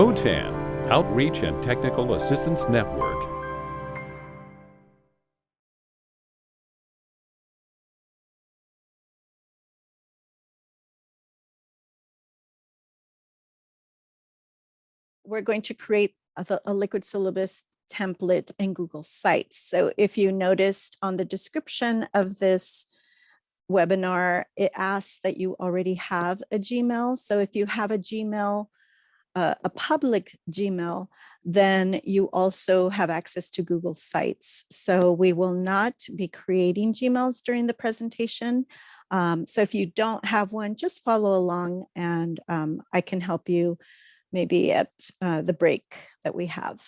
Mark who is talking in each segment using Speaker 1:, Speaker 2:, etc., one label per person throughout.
Speaker 1: OTAN, Outreach and Technical Assistance Network.
Speaker 2: we're going to create a, a liquid syllabus template in Google Sites. So if you noticed on the description of this webinar, it asks that you already have a Gmail. So if you have a Gmail, uh, a public Gmail, then you also have access to Google Sites. So we will not be creating Gmails during the presentation. Um, so if you don't have one, just follow along and um, I can help you maybe at uh, the break that we have.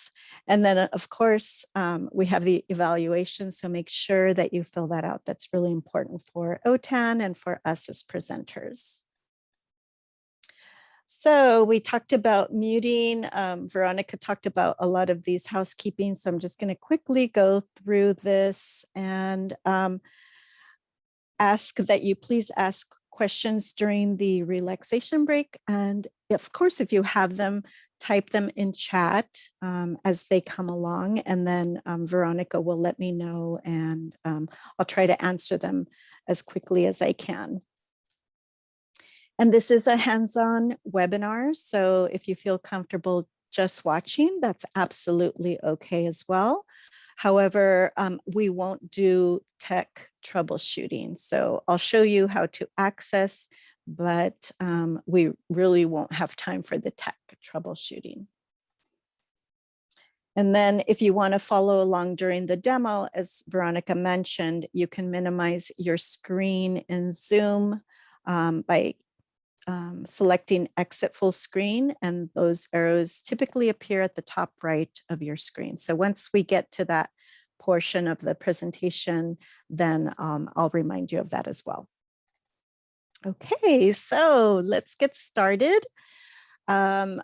Speaker 2: And then, uh, of course, um, we have the evaluation, so make sure that you fill that out. That's really important for OTAN and for us as presenters. So we talked about muting. Um, Veronica talked about a lot of these housekeeping, so I'm just going to quickly go through this and um, ask that you please ask questions during the relaxation break. And of course, if you have them, type them in chat um, as they come along. And then um, Veronica will let me know and um, I'll try to answer them as quickly as I can. And this is a hands-on webinar. So if you feel comfortable just watching, that's absolutely okay as well. However, um, we won't do tech troubleshooting. So I'll show you how to access, but um, we really won't have time for the tech troubleshooting. And then if you want to follow along during the demo, as Veronica mentioned, you can minimize your screen in Zoom um, by um, selecting exit full screen and those arrows typically appear at the top right of your screen. So once we get to that portion of the presentation, then um, I'll remind you of that as well. Okay, so let's get started. Um,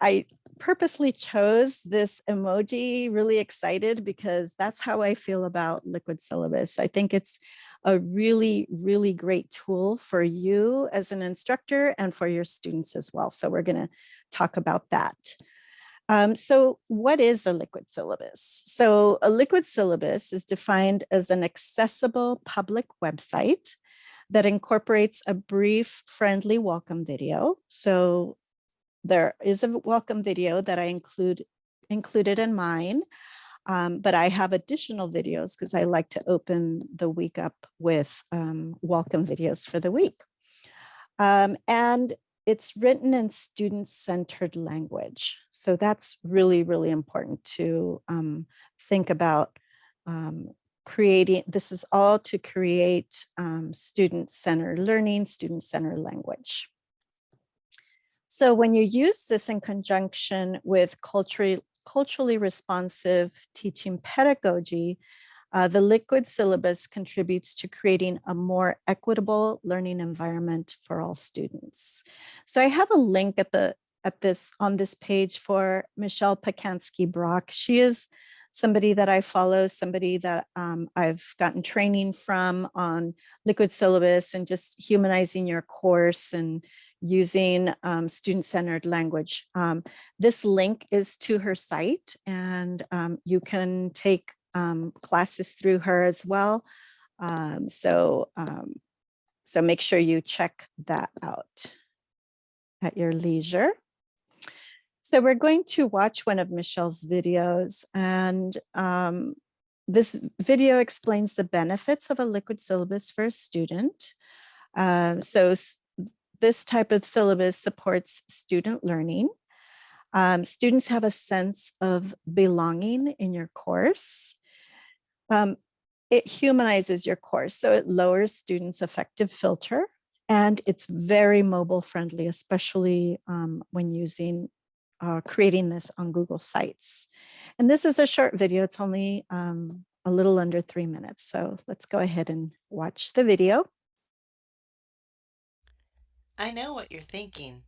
Speaker 2: I purposely chose this emoji really excited because that's how I feel about liquid syllabus. I think it's a really, really great tool for you as an instructor and for your students as well. So we're going to talk about that. Um, so what is a liquid syllabus? So a liquid syllabus is defined as an accessible public website that incorporates a brief friendly welcome video. So there is a welcome video that I include included in mine. Um, but I have additional videos because I like to open the week up with um, welcome videos for the week. Um, and it's written in student-centered language. So that's really, really important to um, think about um, creating, this is all to create um, student-centered learning, student-centered language. So when you use this in conjunction with culturally, culturally responsive teaching pedagogy, uh, the liquid syllabus contributes to creating a more equitable learning environment for all students. So I have a link at the at this on this page for Michelle Pacansky Brock. She is somebody that I follow, somebody that um, I've gotten training from on liquid syllabus and just humanizing your course and using um, student-centered language. Um, this link is to her site and um, you can take um, classes through her as well. Um, so, um, so make sure you check that out at your leisure. So we're going to watch one of Michelle's videos and this video explains the benefits of a liquid syllabus for a student. Um, so this type of syllabus supports student learning. Um, students have a sense of belonging in your course. Um, it humanizes your course, so it lowers students' affective filter, and it's very mobile friendly, especially um, when using uh, creating this on Google Sites. And this is a short video. It's only um, a little under three minutes. So let's go ahead and watch the video.
Speaker 3: I know what you're thinking.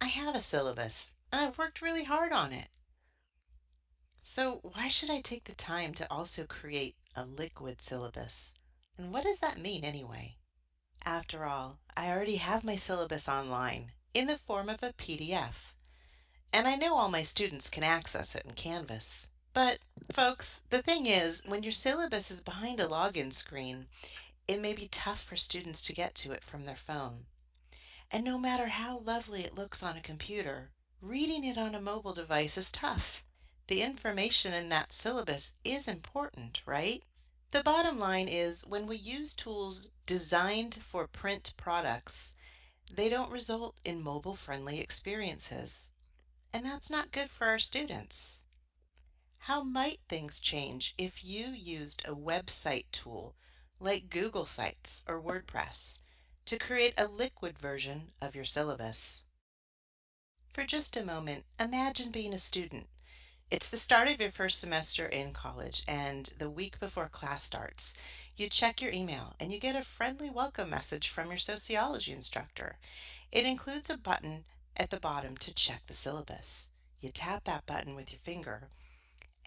Speaker 3: I have a syllabus and I've worked really hard on it. So why should I take the time to also create a liquid syllabus? And what does that mean anyway? After all, I already have my syllabus online in the form of a PDF. and I know all my students can access it in Canvas. But, folks, the thing is, when your syllabus is behind a login screen, it may be tough for students to get to it from their phone. And no matter how lovely it looks on a computer, reading it on a mobile device is tough. The information in that syllabus is important, right? The bottom line is when we use tools designed for print products, they don't result in mobile-friendly experiences. And that's not good for our students. How might things change if you used a website tool like Google Sites or WordPress to create a liquid version of your syllabus? For just a moment, imagine being a student. It's the start of your first semester in college and the week before class starts. You check your email and you get a friendly welcome message from your sociology instructor. It includes a button at the bottom to check the syllabus. You tap that button with your finger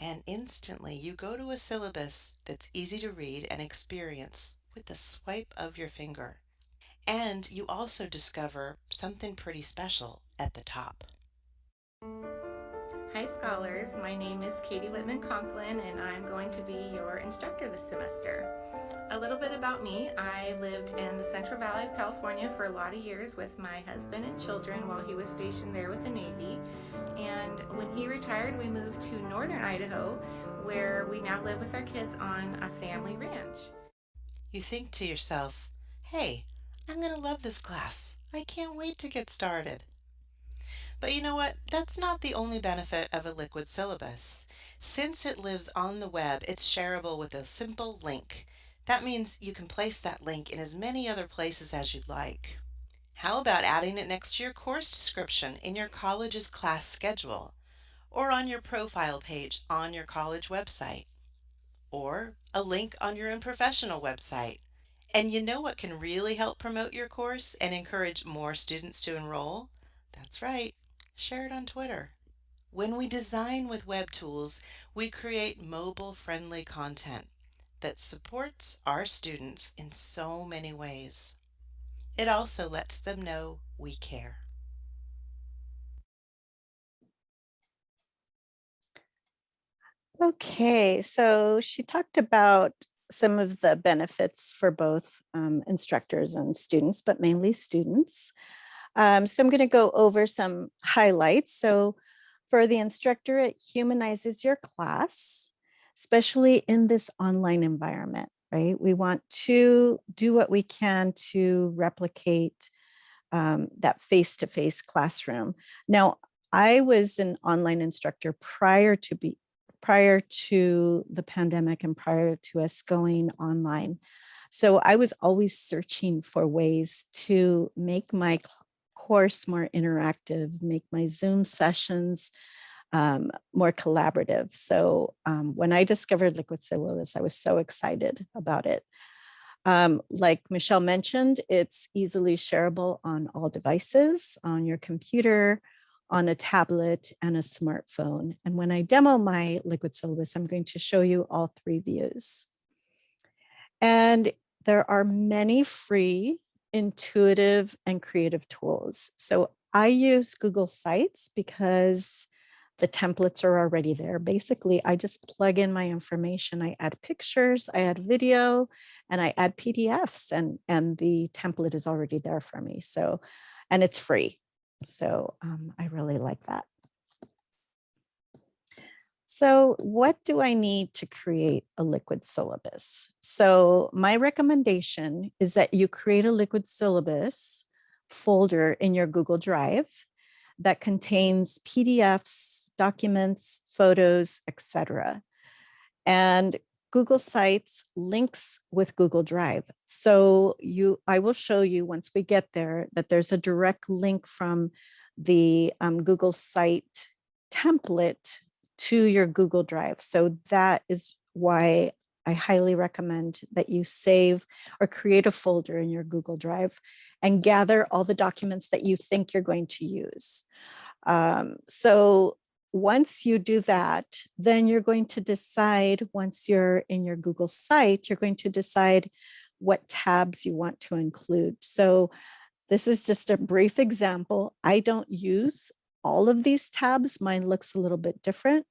Speaker 3: and instantly you go to a syllabus that's easy to read and experience with the swipe of your finger. And you also discover something pretty special at the top.
Speaker 4: Hi scholars, my name is Katie Whitman Conklin and I'm going to be your instructor this semester. A little bit about me, I lived in the Central Valley of California for a lot of years with my husband and children while he was stationed there with the Navy. And when he retired, we moved to northern Idaho where we now live with our kids on a family ranch.
Speaker 3: You think to yourself, hey, I'm going to love this class. I can't wait to get started. But you know what? That's not the only benefit of a liquid syllabus. Since it lives on the web, it's shareable with a simple link. That means you can place that link in as many other places as you'd like. How about adding it next to your course description in your college's class schedule, or on your profile page on your college website, or a link on your own professional website? And you know what can really help promote your course and encourage more students to enroll? That's right, share it on Twitter. When we design with web tools, we create mobile-friendly content that supports our students in so many ways. It also lets them know we care.
Speaker 2: Okay, so she talked about some of the benefits for both um, instructors and students, but mainly students. Um, so I'm going to go over some highlights. So for the instructor, it humanizes your class, especially in this online environment, right? We want to do what we can to replicate um, that face-to-face -face classroom. Now, I was an online instructor prior to be prior to the pandemic and prior to us going online. So I was always searching for ways to make my course more interactive, make my Zoom sessions um, more collaborative. So um, when I discovered Liquid Syllabus, I was so excited about it. Um, like Michelle mentioned, it's easily shareable on all devices, on your computer, on a tablet and a smartphone. And when I demo my liquid syllabus, I'm going to show you all three views. And there are many free, intuitive, and creative tools. So I use Google Sites because the templates are already there. Basically, I just plug in my information. I add pictures, I add video, and I add PDFs, and, and the template is already there for me. So, and it's free. So um, I really like that. So what do I need to create a liquid syllabus? So my recommendation is that you create a liquid syllabus folder in your Google Drive that contains PDFs, documents, photos, etc. And Google Sites links with Google Drive. So you, I will show you once we get there that there's a direct link from the um, Google Site template to your Google Drive. So that is why I highly recommend that you save or create a folder in your Google Drive and gather all the documents that you think you're going to use. Um, so once you do that, then you're going to decide once you're in your Google site, you're going to decide what tabs you want to include. So this is just a brief example. I don't use all of these tabs. Mine looks a little bit different,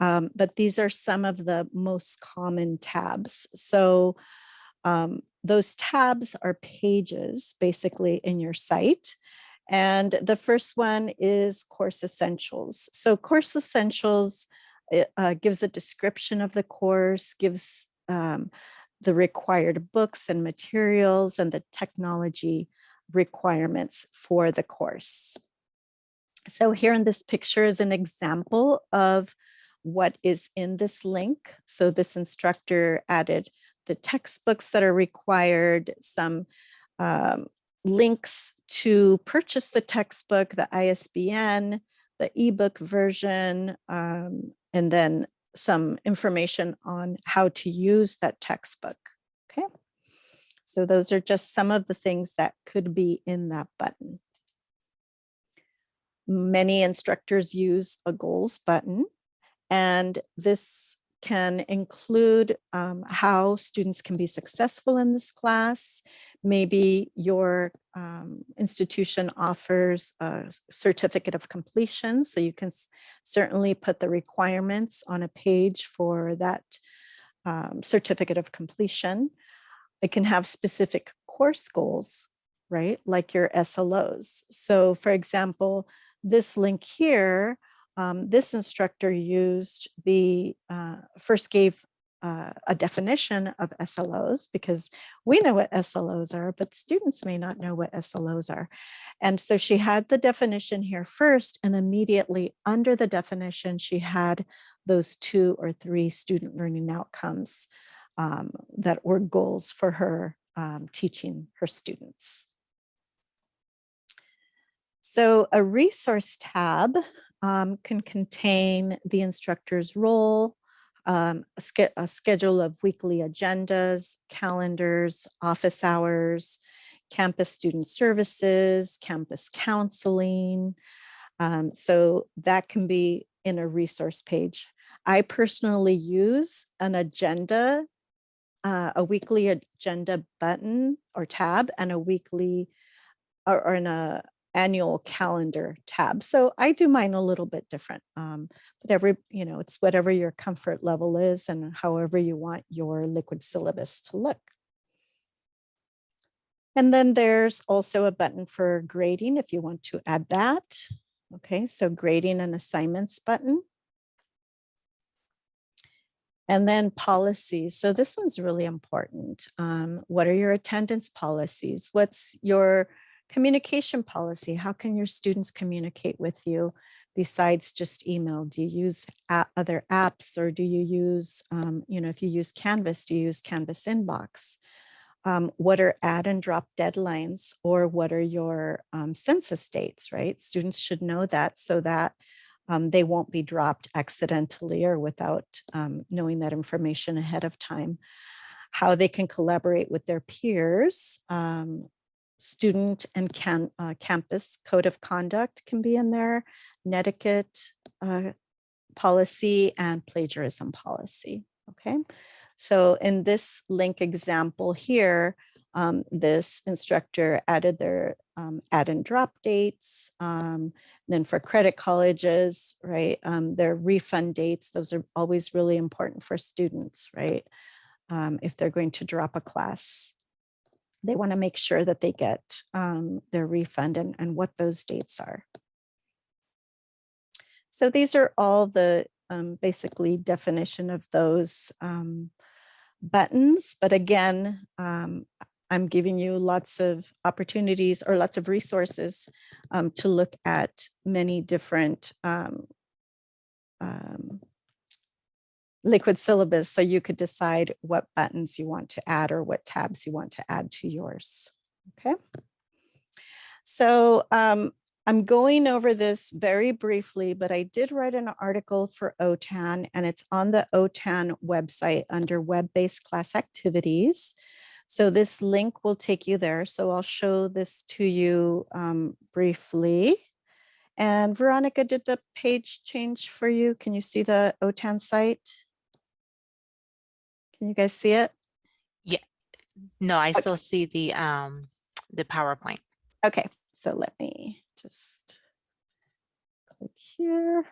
Speaker 2: um, but these are some of the most common tabs. So um, those tabs are pages basically in your site. And the first one is Course Essentials. So Course Essentials uh, gives a description of the course, gives um, the required books and materials and the technology requirements for the course. So here in this picture is an example of what is in this link. So this instructor added the textbooks that are required, some um, links to purchase the textbook, the ISBN, the ebook version, um, and then some information on how to use that textbook. Okay, so those are just some of the things that could be in that button. Many instructors use a goals button, and this can include um, how students can be successful in this class. Maybe your um, institution offers a certificate of completion, so you can certainly put the requirements on a page for that um, certificate of completion. It can have specific course goals, right, like your SLOs. So for example, this link here um, this instructor used the, uh, first gave uh, a definition of SLOs because we know what SLOs are, but students may not know what SLOs are. And so she had the definition here first and immediately under the definition, she had those two or three student learning outcomes um, that were goals for her um, teaching her students. So a resource tab um, can contain the instructor's role, um, a, ske a, schedule of weekly agendas, calendars, office hours, campus student services, campus counseling. Um, so that can be in a resource page. I personally use an agenda, uh, a weekly agenda button or tab and a weekly or, or in a annual calendar tab. So I do mine a little bit different, um, but every, you know, it's whatever your comfort level is and however you want your liquid syllabus to look. And then there's also a button for grading if you want to add that. Okay, so grading and assignments button. And then policies. So this one's really important. Um, what are your attendance policies? What's your Communication policy, how can your students communicate with you besides just email? Do you use other apps or do you use, um, you know, if you use Canvas, do you use Canvas Inbox? Um, what are add and drop deadlines or what are your um, census dates, right? Students should know that so that um, they won't be dropped accidentally or without um, knowing that information ahead of time. How they can collaborate with their peers, um, student and can, uh, campus code of conduct can be in there, netiquette uh, policy and plagiarism policy, okay? So in this link example here, um, this instructor added their um, add and drop dates. Um, then for credit colleges, right, um, their refund dates, those are always really important for students, right? Um, if they're going to drop a class they want to make sure that they get um, their refund and, and what those dates are. So these are all the um, basically definition of those um, buttons. But again, um, I'm giving you lots of opportunities or lots of resources um, to look at many different um, liquid syllabus so you could decide what buttons you want to add or what tabs you want to add to yours. Okay. So um, I'm going over this very briefly, but I did write an article for OTAN and it's on the OTAN website under web-based class activities. So this link will take you there. So I'll show this to you um, briefly. And Veronica, did the page change for you? Can you see the OTAN site? Can you guys see it?
Speaker 5: Yeah. No, I
Speaker 2: Okay.
Speaker 5: still see the um the PowerPoint.
Speaker 2: Okay, so let me just click here.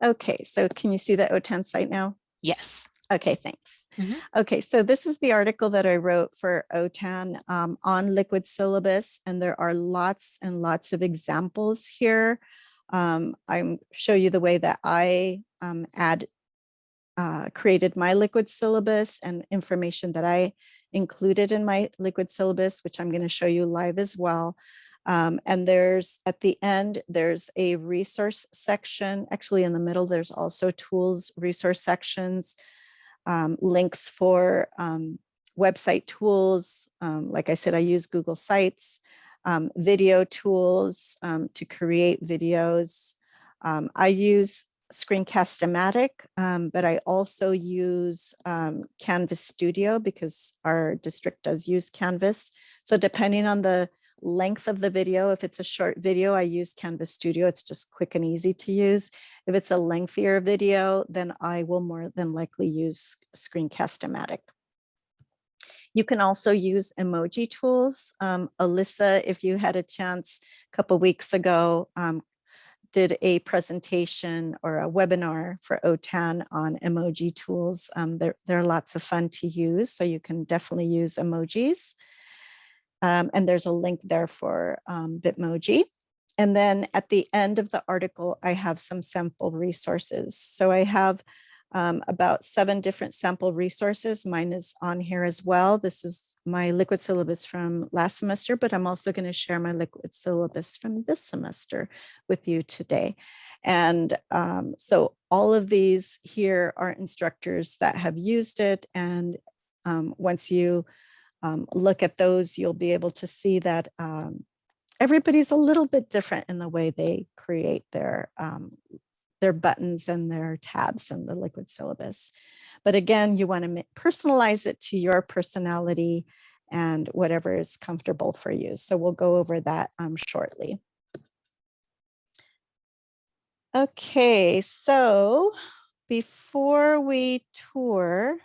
Speaker 2: Okay, so can you see the OTAN site now?
Speaker 5: Yes.
Speaker 2: Okay, thanks.
Speaker 5: Mhm.
Speaker 2: Okay, so this is the article that I wrote for OTAN um, on liquid syllabus, and there are lots and lots of examples here. Um, I'm show you the way that I um, add uh, created my liquid syllabus and information that I included in my liquid syllabus, which I'm going to show you live as well. Um, and there's at the end, there's a resource section. Actually, in the middle, there's also tools, resource sections, um, links for um, website tools. Um, like I said, I use Google Sites, um, video tools um, to create videos. I use Screencast-O-Matic, um, but I also use um, Canvas Studio because our district does use Canvas. So depending on the length of the video, if it's a short video, I use Canvas Studio. It's just quick and easy to use. If it's a lengthier video, then I will more than likely use Screencast-O-Matic. You can also use emoji tools. Um, Alyssa, if you had a chance a couple weeks ago, um, did a presentation or a webinar for OTAN on emoji tools. Um, they're, they're lots of fun to use, so you can definitely use emojis. Um, and there's a link there for um, Bitmoji. And then at the end of the article, I have some sample resources. So I have um, about seven different sample resources. Mine is on here as well. This is my liquid syllabus from last semester, but I'm also going to share my liquid syllabus from this semester with you today. And um, so all of these here are instructors that have used it. And um, once you um, look at those, you'll be able to see that um, everybody's a little bit different in the way they create their um, their buttons and their tabs and the liquid syllabus. But again, you want to personalize it to your personality and whatever is comfortable for you. So we'll go over that um, shortly. Okay, so before we tour,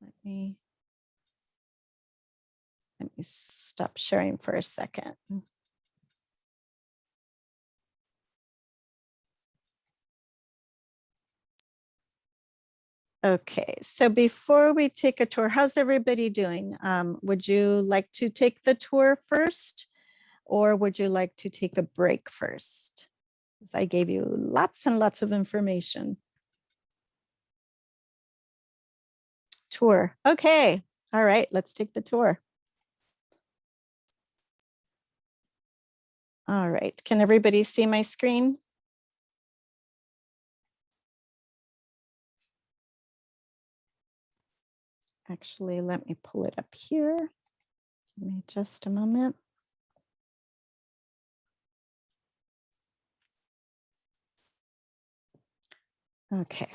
Speaker 2: let me let me stop sharing for a second. Okay, so before we take a tour, how's everybody doing? Um, would you like to take the tour first? Or would you like to take a break first? I gave you lots and lots of information. Tour, okay, all right, let's take the tour. All right, can everybody see my screen? Actually, let me pull it up here. Give me just a moment. Okay.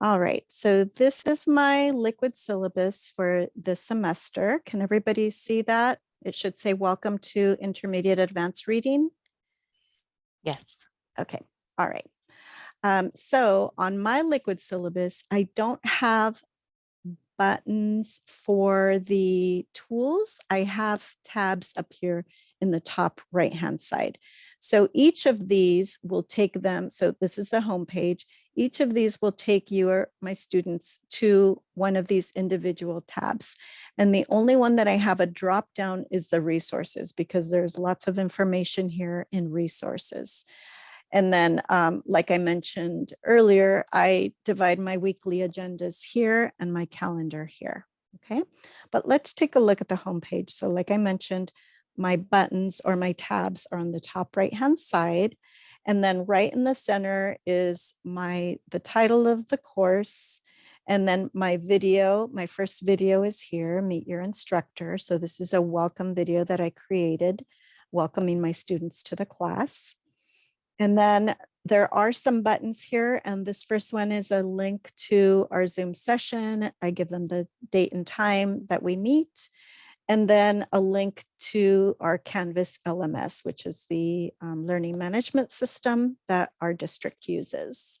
Speaker 2: All right, so this is my liquid syllabus for this semester. Can everybody see that? It should say welcome to intermediate advanced reading.
Speaker 5: Yes.
Speaker 2: Okay, all right. Um, so on my liquid syllabus, I don't have buttons for the tools. I have tabs up here in the top right hand side. So each of these will take them. So this is the home page. Each of these will take you or my students to one of these individual tabs. And the only one that I have a drop down is the resources because there's lots of information here in resources. And then, um, like I mentioned earlier, I divide my weekly agendas here and my calendar here. Okay, but let's take a look at the homepage. So like I mentioned, my buttons or my tabs are on the top right hand side. And then right in the center is my the title of the course. And then my video, my first video is here, Meet Your Instructor. So this is a welcome video that I created, welcoming my students to the class. And then there are some buttons here, and this first one is a link to our Zoom session. I give them the date and time that we meet, and then a link to our Canvas LMS, which is the um, learning management system that our district uses.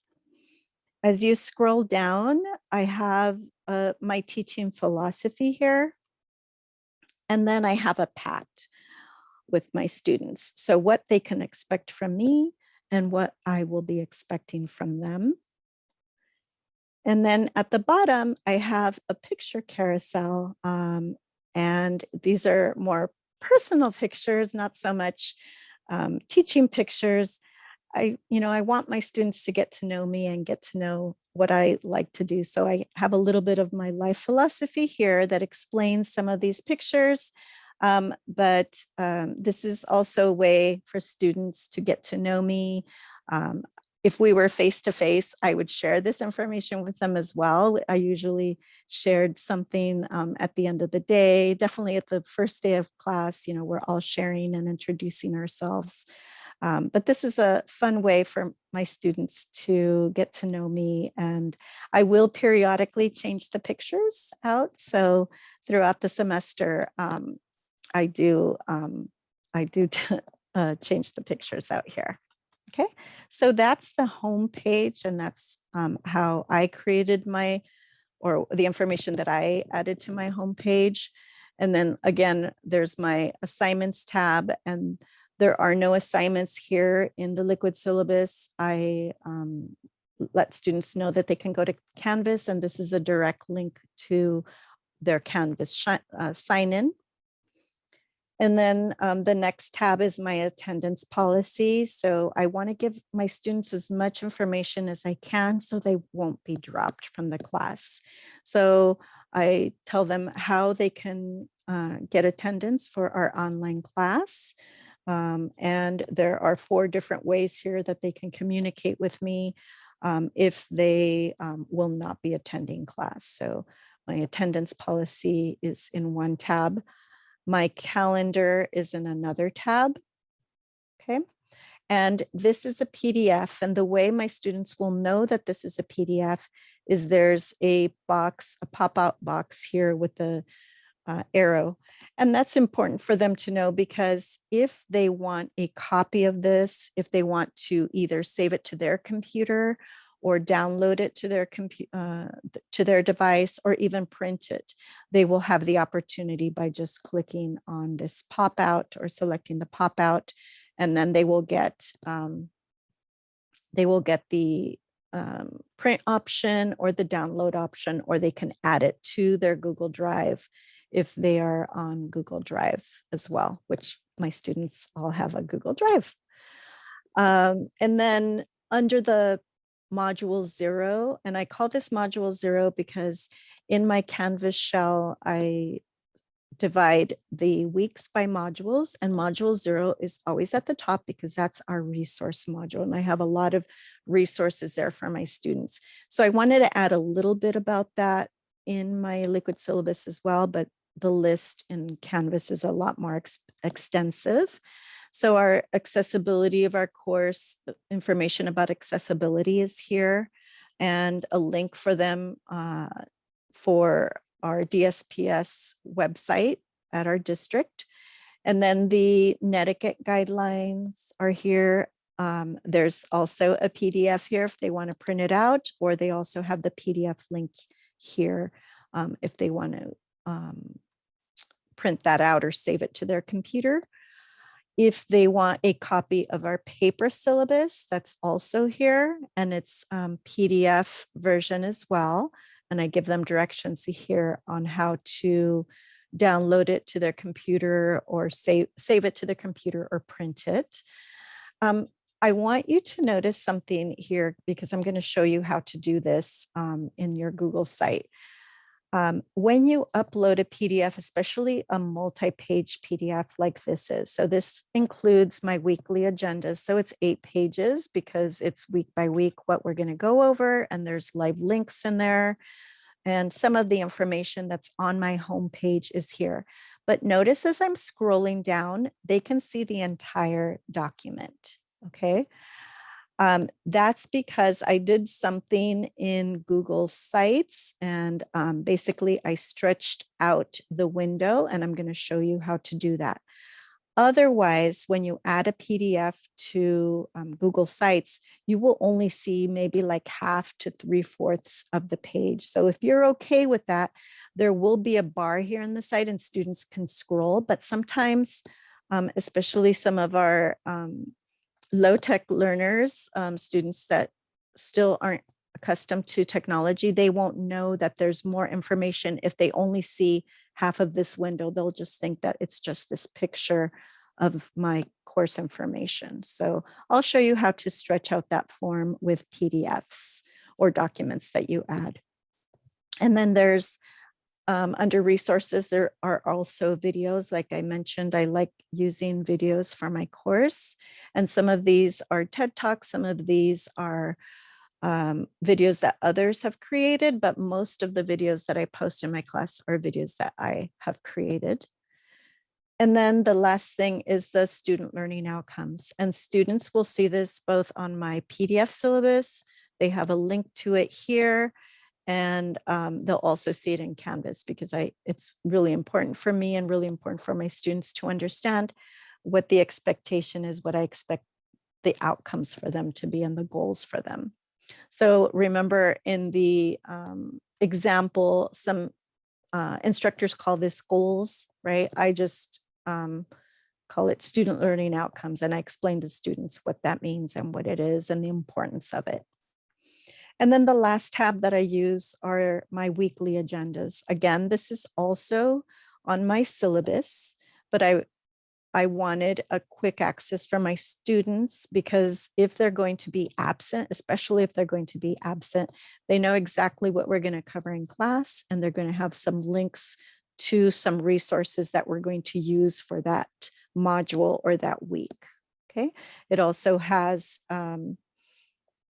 Speaker 2: As you scroll down, I have uh, my teaching philosophy here. And then I have a PAT with my students. So what they can expect from me and what I will be expecting from them. And then at the bottom, I have a picture carousel. um, and these are more personal pictures, not so much um, teaching pictures. I, you know, I want my students to get to know me and get to know what I like to do. So I have a little bit of my life philosophy here that explains some of these pictures. Um, but um, this is also a way for students to get to know me. Um, if we were face to face, I would share this information with them as well. I usually shared something um, at the end of the day, definitely at the first day of class, you know, we're all sharing and introducing ourselves. Um, but this is a fun way for my students to get to know me and I will periodically change the pictures out. So throughout the semester, um, I do, um, I do uh, change the pictures out here. Okay, so that's the home page and that's um, how I created my, or the information that I added to my home page. And then again, there's my assignments tab and there are no assignments here in the liquid syllabus. I um, let students know that they can go to Canvas and this is a direct link to their Canvas uh, sign in. And then um, the next tab is my attendance policy. So I want to give my students as much information as I can so they won't be dropped from the class. So I tell them how they can uh, get attendance for our online class. Um, and there are four different ways here that they can communicate with me um, if they um, will not be attending class. So my attendance policy is in one tab. My calendar is in another tab. Okay. And this is a PDF. And the way my students will know that this is a PDF is there's a box, a pop-out box here with the uh, arrow. And that's important for them to know because if they want a copy of this, if they want to either save it to their computer or download it to their computer uh, to their device or even print it they will have the opportunity by just clicking on this pop out or selecting the pop out and then they will get um, they will get the um, print option or the download option or they can add it to their Google Drive if they are on Google Drive as well, which my students all have a Google Drive. Um, and then under the module zero. And I call this module zero because in my Canvas shell, I divide the weeks by modules and module zero is always at the top because that's our resource module. And I have a lot of resources there for my students. So I wanted to add a little bit about that in my liquid syllabus as well, but the list in Canvas is a lot more ex extensive. So our accessibility of our course, uh, information about accessibility is here and a link for them uh, for our DSPS website at our district. And then the Netiquette guidelines are here. Um, there's also a PDF here if they want to print it out, or they also have the PDF link here um, if they want to um, print that out or save it to their computer. If they want a copy of our paper syllabus, that's also here and it's um, PDF version as well. And I give them directions here on how to download it to their computer or save, save it to their computer or print it. Um, I want you to notice something here because I'm going to show you how to do this um, in your Google site. Um, when you upload a PDF, especially a multi-page PDF like this is, so this includes my weekly agendas. So it's eight pages because it's week by week what we're going to go over and there's live links in there. And some of the information that's on my homepage is here. But notice as I'm scrolling down, they can see the entire document. Okay. Um, that's because I did something in Google Sites and um, basically I stretched out the window and I'm going to show you how to do that. Otherwise, when you add a PDF to um, Google Sites, you will only see maybe like half to three fourths of the page. So if you're okay with that, there will be a bar here in the site and students can scroll, but sometimes, um, especially some of our um, low tech learners, um, students that still aren't accustomed to technology, they won't know that there's more information if they only see half of this window. They'll just think that it's just this picture of my course information. So I'll show you how to stretch out that form with PDFs or documents that you add. And then there's um, under resources, there are also videos. Like I mentioned, I like using videos for my course. And some of these are TED Talks, some of these are um, videos that others have created, but most of the videos that I post in my class are videos that I have created. And then the last thing is the student learning outcomes. And students will see this both on my PDF syllabus. They have a link to it here. And um, they'll also see it in Canvas because I it's really important for me and really important for my students to understand what the expectation is, what I expect the outcomes for them to be and the goals for them. So remember in the um, example, some uh, instructors call this goals, right? I just um, call it student learning outcomes. And I explain to students what that means and what it is and the importance of it. And then the last tab that I use are my weekly agendas. Again, this is also on my syllabus, but I I wanted a quick access for my students because if they're going to be absent, especially if they're going to be absent, they know exactly what we're going to cover in class and they're going to have some links to some resources that we're going to use for that module or that week. Okay. It also has, um,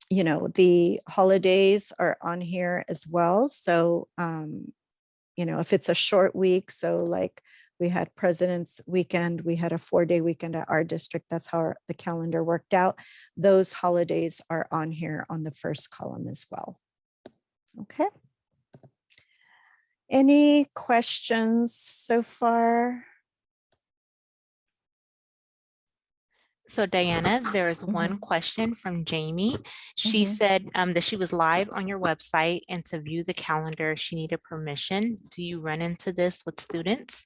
Speaker 2: you know, the holidays are on here as well. So, um, you know, if it's a short week, so like we had President's Weekend. We had a four day weekend at our district. That's how our, the calendar worked out. Those holidays are on here on the first column as well. Okay. Any questions so far?
Speaker 5: So Diana, there is
Speaker 2: Mm-hmm.
Speaker 5: one question from Jamie. She
Speaker 2: Mhm.
Speaker 5: said um, that she was live on your website and to view the calendar, she needed permission. Do you run into this with students?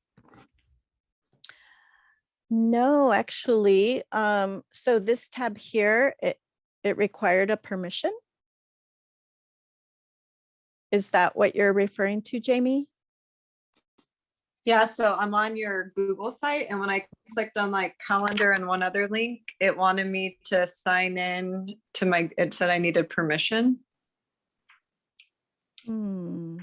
Speaker 2: No, actually. Um, so this tab here, it, it required a permission. Is that what you're referring to, Jamie?
Speaker 6: Yeah, so I'm on your Google site and when I clicked on like calendar and one other link, it wanted me to sign in to my, it said I needed permission.
Speaker 2: Hmm.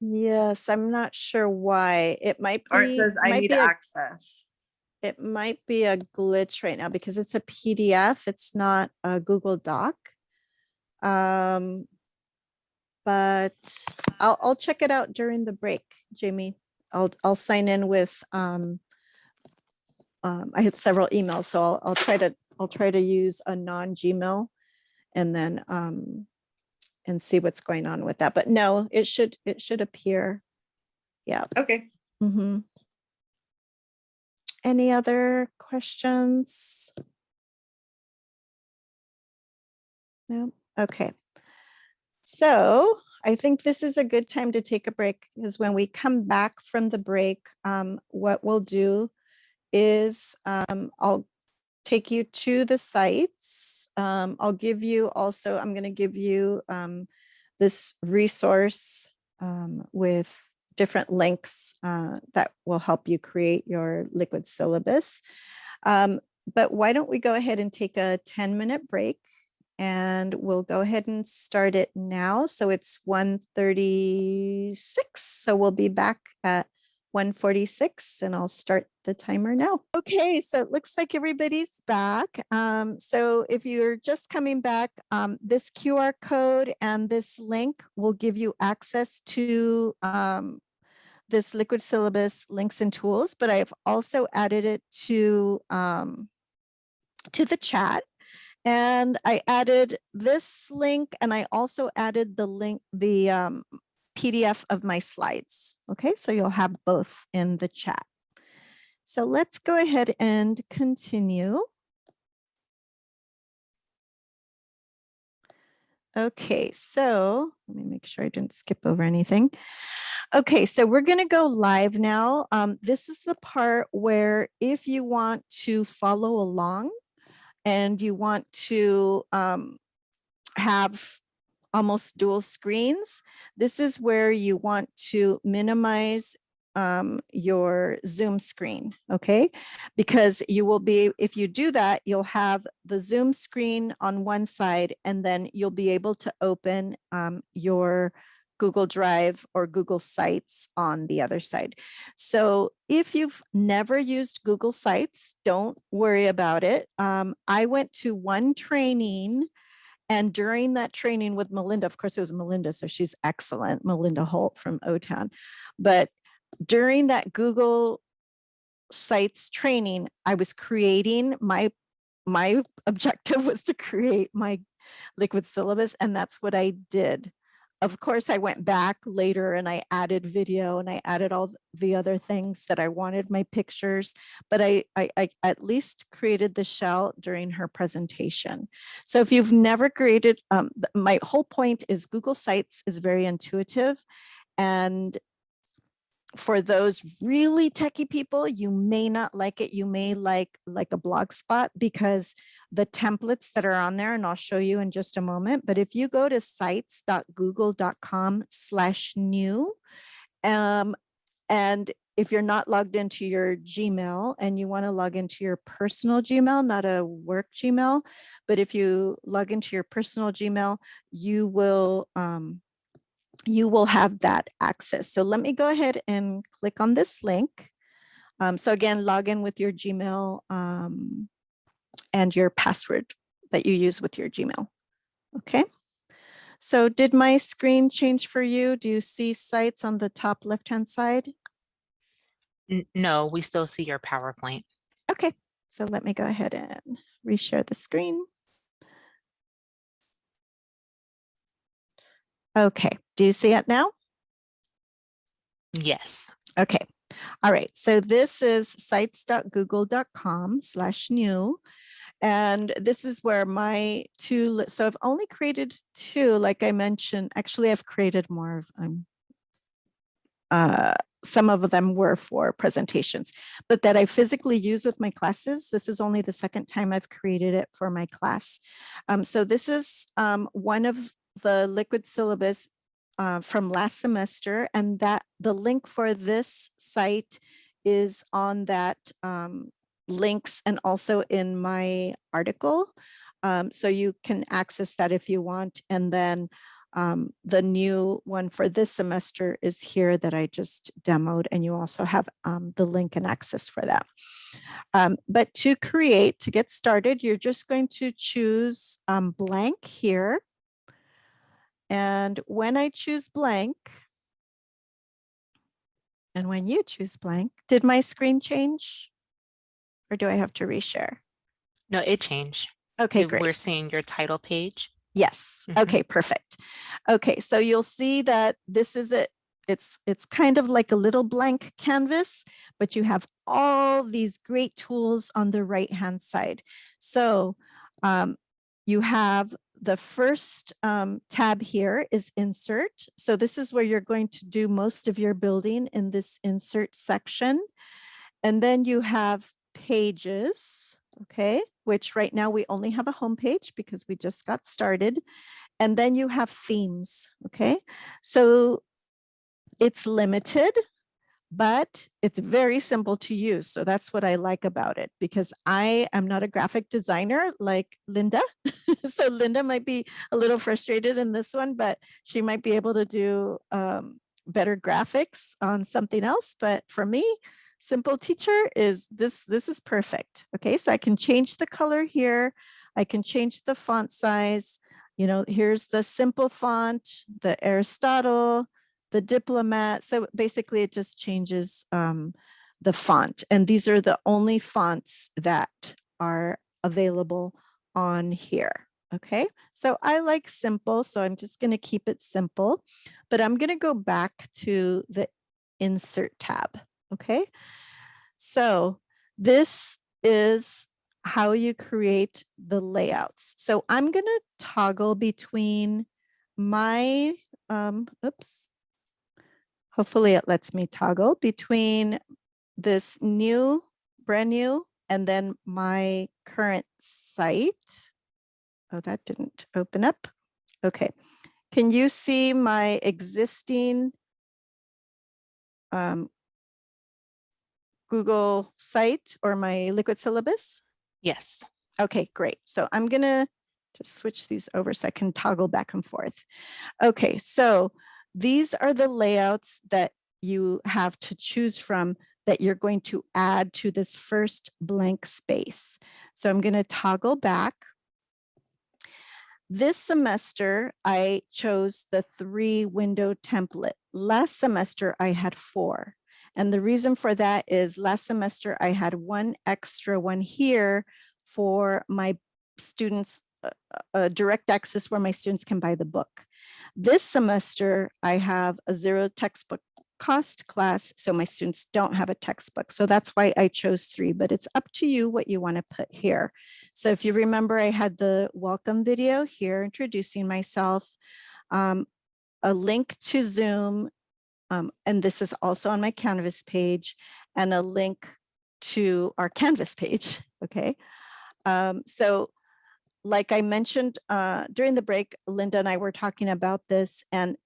Speaker 2: Yes, I'm not sure why. It might be.
Speaker 6: Or it says I
Speaker 2: might
Speaker 6: need
Speaker 2: be a-
Speaker 6: access.
Speaker 2: It might be a glitch right now because it's a PDF. It's not a Google Doc. Um, but I'll, I'll check it out during the break, Jamie. I'll, I'll sign in with, um, um, I have several emails, so I'll, I'll try to, I'll try to use a non-Gmail and then, um, and see what's going on with that. But no, it should, it should appear. Yeah.
Speaker 6: Okay.
Speaker 2: Mm-hmm. Any other questions? No, okay. So I think this is a good time to take a break because when we come back from the break, um, what we'll do is um, I'll take you to the sites. Um, I'll give you also, I'm going to give you um, this resource um, with different links uh, that will help you create your liquid syllabus. Um, but why don't we go ahead and take a 10 minute break and we'll go ahead and start it now. So it's 1.36. So we'll be back at 146 and I'll start the timer now. Okay, so it looks like everybody's back. Um, so if you're just coming back, um, this QR code and this link will give you access to um, this liquid syllabus links and tools, but I've also added it to, um, to the chat. And I added this link and I also added the link, the um, PDF of my slides. Okay, so you'll have both in the chat. So let's go ahead and continue. Okay, so let me make sure I didn't skip over anything. Okay, so we're going to go live now. Um, this is the part where if you want to follow along and you want to um, have almost dual screens, this is where you want to minimize um, your Zoom screen, okay? Because you will be, if you do that, you'll have the Zoom screen on one side and then you'll be able to open um, your Google Drive or Google Sites on the other side. So if you've never used Google Sites, don't worry about it. Um, I went to one training and during that training with Melinda, of course it was Melinda, so she's excellent, Melinda Holt from OTAN. But during that Google Sites training, I was creating my, my objective was to create my liquid syllabus and that's what I did of course, I went back later and I added video and I added all the other things that I wanted my pictures, but I, I, I, at least created the shell during her presentation. So if you've never created, um, my whole point is Google Sites is very intuitive and for those really techie people, you may not like it. You may like like a blog spot because the templates that are on there, and I'll show you in just a moment. But if you go to sites.google.com slash new, um, and if you're not logged into your Gmail and you want to log into your personal Gmail, not a work Gmail, but if you log into your personal Gmail, you will um, you will have that access. So let me go ahead and click on this link. Um, so again, log in with your Gmail um, and your password that you use with your Gmail. Okay. So did my screen change for you? Do you see sites on the top left-hand side?
Speaker 5: No, we still see your PowerPoint.
Speaker 2: Okay, so let me go ahead and reshare the screen. Okay, do you see it now?
Speaker 5: Yes.
Speaker 2: Okay. All right. So this is sites.google.com slash new. And this is where my two, so I've only created two, like I mentioned, actually I've created more of, um, uh, some of them were for presentations, but that I physically use with my classes. This is only the second time I've created it for my class. Um, so this is um, one of the liquid syllabus uh, from last semester and that the link for this site is on that um, links and also in my article. Um, so you can access that if you want. And then um, the new one for this semester is here that I just demoed and you also have um, the link and access for that. Um, but to create, to get started, you're just going to choose um, blank here and when I choose blank, and when you choose blank, did my screen change? Or do I have to reshare?
Speaker 5: No, it changed.
Speaker 2: Okay, great.
Speaker 5: We're seeing your title page.
Speaker 2: Yes.
Speaker 5: Mhm.
Speaker 2: Okay, perfect. Okay, so you'll see that this is it. It's it's kind of like a little blank canvas, but you have all these great tools on the right hand side. So um, you have the first um, tab here is insert. So this is where you're going to do most of your building in this insert section. And then you have pages, okay, which right now we only have a home page because we just got started. And then you have themes, okay? So it's limited, but it's very simple to use. So that's what I like about it because I am not a graphic designer like Linda. so Linda might be a little frustrated in this one, but she might be able to do um, better graphics on something else. But for me, simple teacher is this, this is perfect. Okay, so I can change the color here. I can change the font size. You know, here's the simple font, the Aristotle, the diplomat. So basically it just changes um, the font. And these are the only fonts that are available on here. Okay, so I like simple, so I'm just going to keep it simple, but I'm going to go back to the insert tab. Okay, So this is how you create the layouts. So I'm going to toggle between my, um, oops. Hopefully it lets me toggle between this new, brand new, and then my current site. Oh, that didn't open up. Okay. Can you see my existing um, Google site or my liquid syllabus?
Speaker 5: Yes.
Speaker 2: Okay, great. So I'm gonna just switch these over so I can toggle back and forth. Okay, so these are the layouts that you have to choose from that you're going to add to this first blank space. So I'm gonna toggle back. This semester, I chose the three window template. Last semester, I had four. And the reason for that is last semester I had one extra one here for my students, uh, direct access where my students can buy the book. This semester I have a zero textbook cost class, so my students don't have a textbook. So that's why I chose three, but it's up to you what you want to put here. So if you remember, I had the welcome video here introducing myself, um, a link to Zoom, um, and this is also on my Canvas page and a link to our Canvas page, okay? Um, so like I mentioned uh, during the break, Linda and I were talking about this and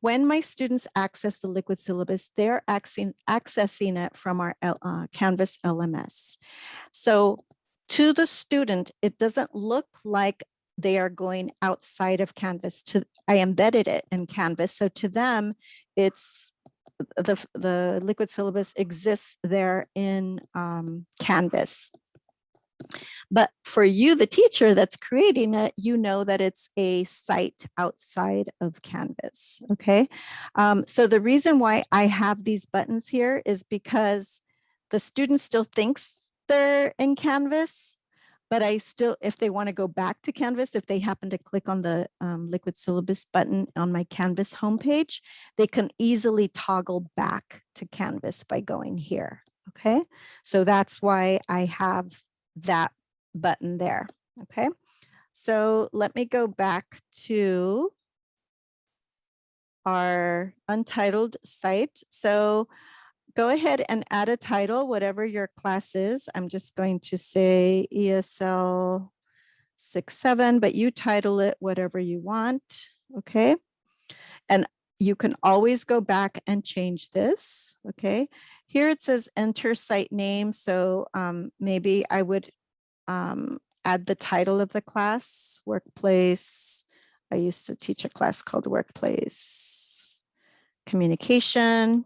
Speaker 2: when my students access the liquid syllabus, they're accessing, accessing it from our uh, Canvas LMS. So to the student, it doesn't look like they are going outside of Canvas to, I embedded it in Canvas. So to them, it's the, the liquid syllabus exists there in um, Canvas. But for you, the teacher that's creating it, you know that it's a site outside of Canvas, okay? Um, so the reason why I have these buttons here is because the student still thinks they're in Canvas, but I still, if they want to go back to Canvas, if they happen to click on the um, liquid syllabus button on my Canvas homepage, they can easily toggle back to Canvas by going here. Okay, so that's why I have that button there. Okay, so let me go back to our untitled site. So go ahead and add a title, whatever your class is. I'm just going to say ESL six, seven, but you title it whatever you want. Okay. And you can always go back and change this. Okay. Here it says enter site name. So um, maybe I would um, add the title of the class, workplace. I used to teach a class called workplace communication.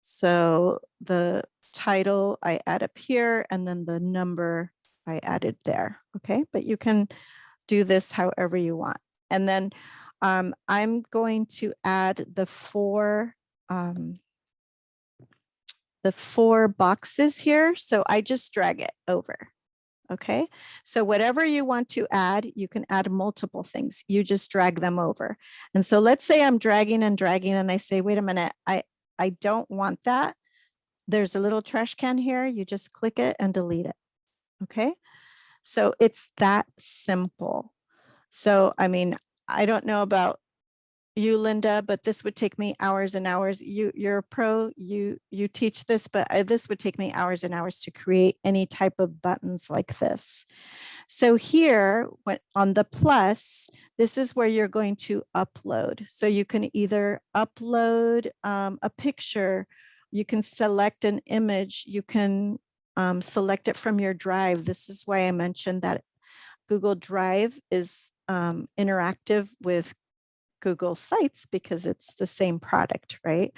Speaker 2: So the title I add up here and then the number I added there. Okay, but you can do this however you want. And then um, I'm going to add the four um, the four boxes here. So I just drag it over. Okay, so whatever you want to add, you can add multiple things. You just drag them over. And so let's say I'm dragging and dragging and I say, wait a minute, I, I don't want that. There's a little trash can here. You just click it and delete it. Okay, so it's that simple. So, I mean, I don't know about you, Linda, but this would take me hours and hours. You, you're a pro, you, you teach this, but I, this would take me hours and hours to create any type of buttons like this. So here when, on the plus, this is where you're going to upload. So you can either upload um, a picture, you can select an image, you can um, select it from your drive. This is why I mentioned that Google Drive is um, interactive with Google Sites because it's the same product, right?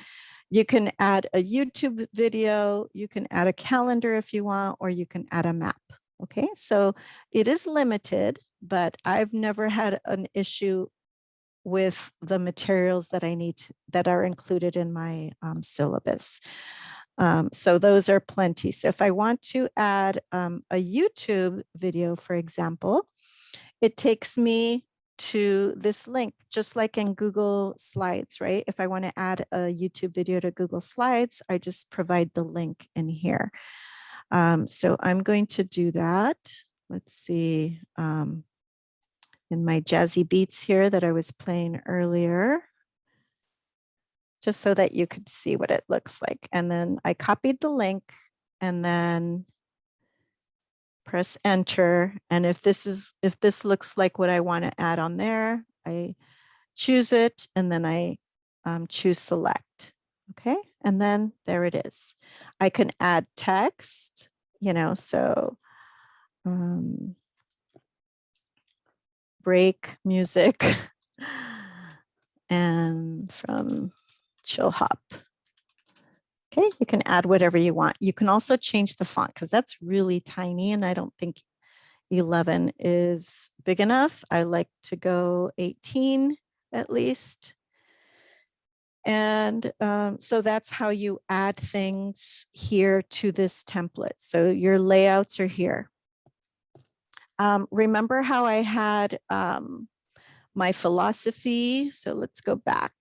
Speaker 2: You can add a YouTube video, you can add a calendar if you want, or you can add a map. Okay, so it is limited, but I've never had an issue with the materials that I need to, that are included in my um, syllabus. Um, so those are plenty. So if I want to add um, a YouTube video, for example, it takes me to this link, just like in Google Slides, right? If I want to add a YouTube video to Google Slides, I just provide the link in here. Um, so I'm going to do that. Let's see. Um, in my jazzy beats here that I was playing earlier, just so that you could see what it looks like. And then I copied the link and then press enter. And if this is, if this looks like what I want to add on there, I choose it and then I um, choose select. Okay, and then there it is. I can add text, you know, so um, break music and from chill hop. Okay, you can add whatever you want. You can also change the font because that's really tiny and I don't think 11 is big enough. I like to go 18 at least. And um, so that's how you add things here to this template. So your layouts are here. Um, remember how I had um, my philosophy? So let's go back.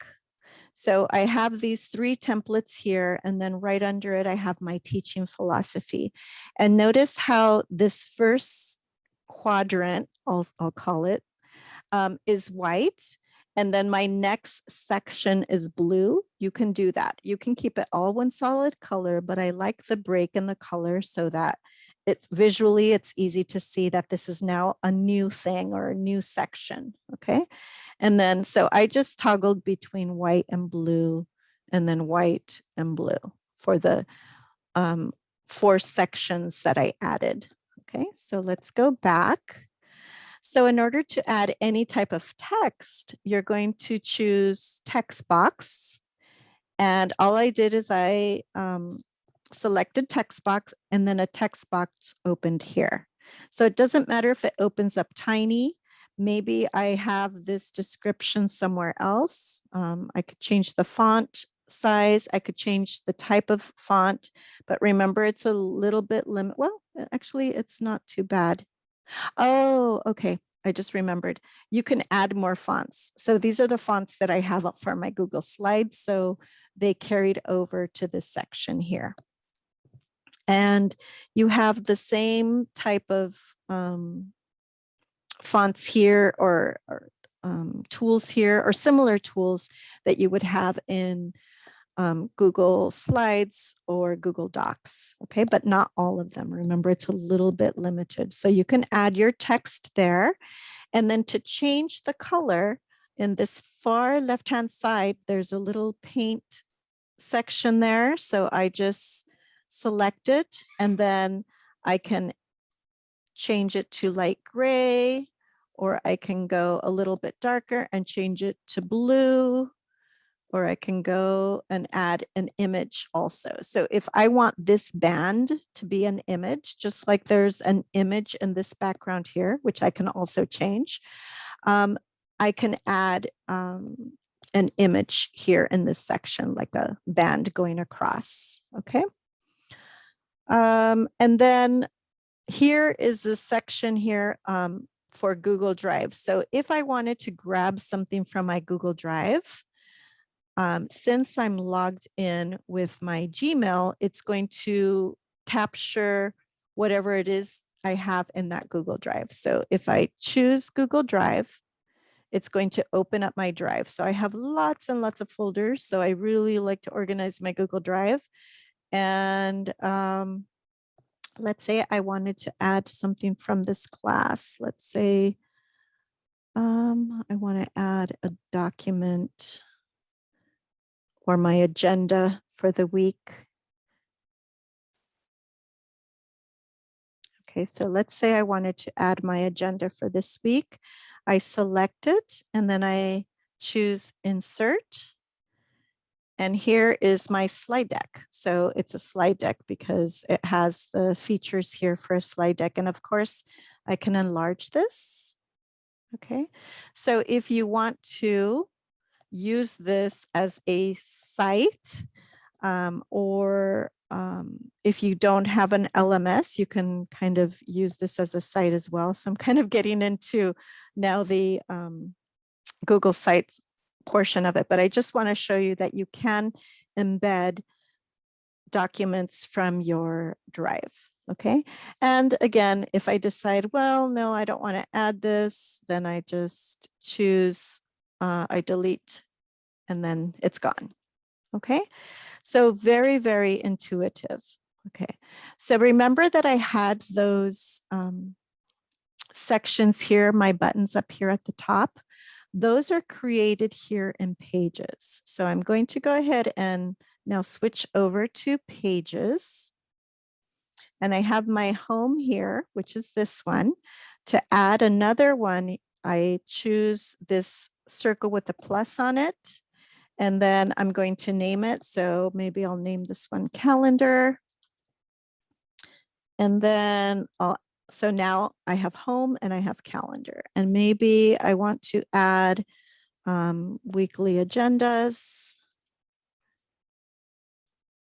Speaker 2: So I have these three templates here, and then right under it, I have my teaching philosophy. And notice how this first quadrant, I'll, I'll call it, um, is white. And then my next section is blue. You can do that. You can keep it all one solid color, but I like the break in the color so that it's visually, it's easy to see that this is now a new thing or a new section, okay? And then, so I just toggled between white and blue and then white and blue for the um, four sections that I added. Okay, so let's go back. So in order to add any type of text, you're going to choose text box. And all I did is I um, selected text box and then a text box opened here. So it doesn't matter if it opens up tiny. Maybe I have this description somewhere else. Um, I could change the font size. I could change the type of font, but remember it's a little bit limit. Well, actually it's not too bad. Oh, okay. I just remembered you can add more fonts. So these are the fonts that I have up for my Google slides. So they carried over to this section here and you have the same type of um, fonts here or, or um, tools here or similar tools that you would have in um, Google Slides or Google Docs, okay, but not all of them. Remember, it's a little bit limited. So you can add your text there. And then to change the color in this far left-hand side, there's a little paint section there. So I just select it, and then I can change it to light gray, or I can go a little bit darker and change it to blue, or I can go and add an image also. So if I want this band to be an image, just like there's an image in this background here, which I can also change, um, I can add um, an image here in this section, like a band going across, okay? Um, and then here is the section here um, for Google Drive. So if I wanted to grab something from my Google Drive, um, since I'm logged in with my Gmail, it's going to capture whatever it is I have in that Google Drive. So if I choose Google Drive, it's going to open up my drive. So I have lots and lots of folders. So I really like to organize my Google Drive. And um, let's say I wanted to add something from this class. Let's say um, I want to add a document or my agenda for the week. Okay, so let's say I wanted to add my agenda for this week. I select it and then I choose insert and here is my slide deck. So it's a slide deck because it has the features here for a slide deck. And of course, I can enlarge this. Okay, so if you want to use this as a site, Um, or um, if you don't have an LMS, you can kind of use this as a site as well. So I'm kind of getting into now the um, Google Sites portion of it, but I just want to show you that you can embed documents from your drive. Okay. And again, if I decide, well, no, I don't want to add this, then I just choose, uh, I delete, and then it's gone. Okay. So very, very intuitive. Okay. So remember that I had those um, sections here, my buttons up here at the top. Those are created here in Pages. So I'm going to go ahead and now switch over to Pages. And I have my home here, which is this one. To add another one, I choose this circle with a plus on it. And then I'm going to name it. So maybe I'll name this one calendar. And then I'll, so now I have home and I have calendar. And maybe I want to add um, weekly agendas.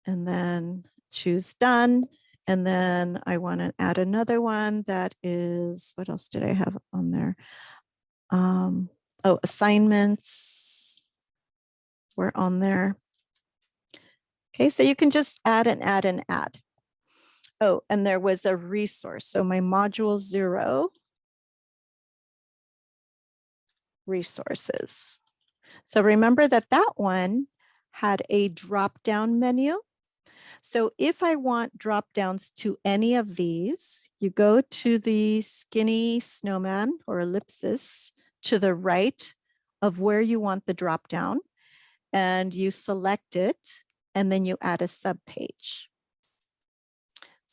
Speaker 2: And then choose done. And then I want to add another one that is, what else did I have on there? Um, oh, assignments were on there. Okay, so you can just add and add and add. Oh, and there was a resource. So my module zero resources. So remember that that one had a drop down menu. So if I want drop downs to any of these, you go to the skinny snowman or ellipsis to the right of where you want the drop down and you select it and then you add a sub page.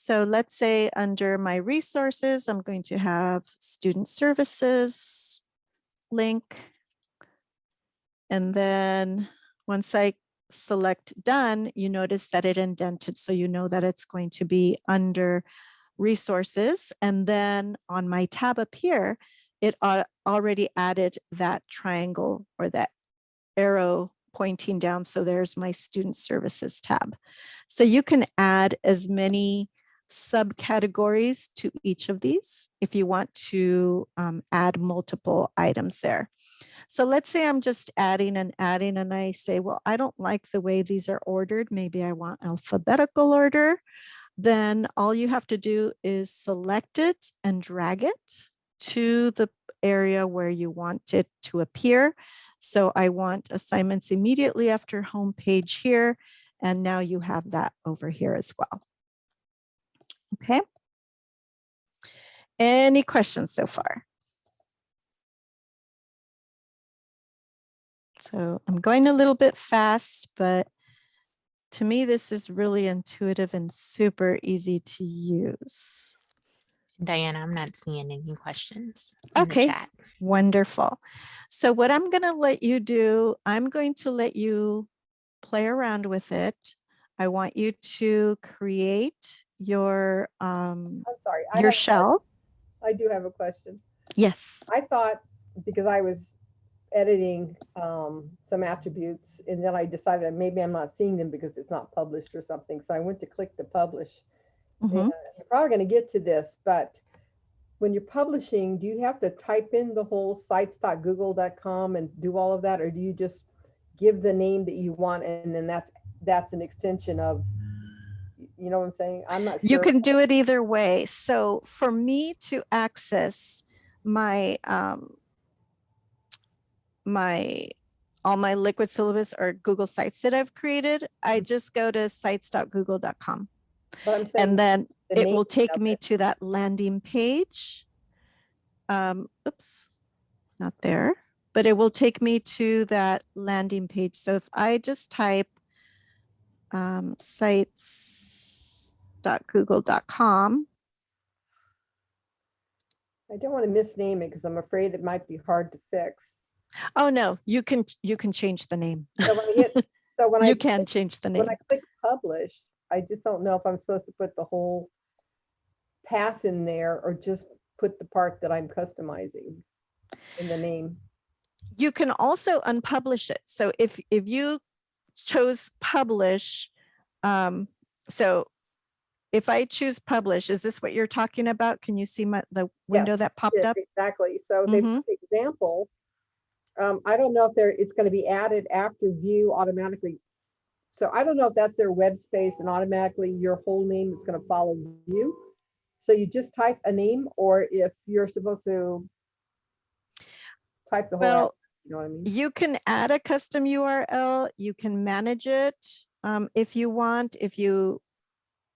Speaker 2: So let's say under my resources, I'm going to have student services link. And then once I select done, you notice that it indented. So you know that it's going to be under resources. And then on my tab up here, it already added that triangle or that arrow pointing down. So there's my student services tab. So you can add as many subcategories to each of these if you want to um, add multiple items there. So let's say I'm just adding and adding and I say, well, I don't like the way these are ordered. Maybe I want alphabetical order. Then all you have to do is select it and drag it to the area where you want it to appear. So I want assignments immediately after home page here. And now you have that over here as well. Okay. Any questions so far? So I'm going a little bit fast, but to me, this is really intuitive and super easy to use.
Speaker 5: Diana, I'm not seeing any questions. in the
Speaker 2: Okay.
Speaker 5: chat.
Speaker 2: Wonderful. So what I'm going to let you do, I'm going to let you play around with it. I want you to create your um,
Speaker 7: I'm sorry. I
Speaker 2: your shell.
Speaker 7: I do have a question.
Speaker 2: Yes.
Speaker 7: I thought, because I was editing um, some attributes, and then I decided that maybe I'm not seeing them because it's not published or something. So I went to click the publish.
Speaker 2: Mhm.
Speaker 7: And you're probably going to get to this, but when you're publishing, do you have to type in the whole sites.google.com and do all of that, or do you just give the name that you want and then that's that's an extension of, you know what I'm saying? I'm not.
Speaker 2: You can do it either way. So for me to access my um, my all my liquid syllabus or Google sites that I've created, I just go to sites.google.com
Speaker 7: But I'm saying
Speaker 2: and then
Speaker 7: the
Speaker 2: it will take me
Speaker 7: it.
Speaker 2: to that landing page. Um, oops, not there, but it will take me to that landing page. So if I just type um, sites.google.com,
Speaker 7: I don't want to misname it because I'm afraid it might be hard to fix.
Speaker 2: oh no, you can you can change the name.
Speaker 7: So when I hit, so when I
Speaker 2: you can
Speaker 7: click-
Speaker 2: change the name.
Speaker 7: when I click publish, I just don't know if I'm supposed to put the whole path in there or just put the part that I'm customizing in the name.
Speaker 2: you can also unpublish it. So if if you chose publish um, so if I choose publish, is this what you're talking about? Can you see my, the window
Speaker 7: Yes,
Speaker 2: that popped
Speaker 7: Yes,
Speaker 2: up?
Speaker 7: Exactly. So they,
Speaker 2: Mhm.
Speaker 7: for example, um, I don't know if they're, it's gonna be added after view automatically. So I don't know if that's their web space and automatically your whole name is gonna follow view. So you just type a name or if you're supposed to type the whole,
Speaker 2: Well,
Speaker 7: address, you know what I mean?
Speaker 2: You can add a custom URL, you can manage it um, if you want, if you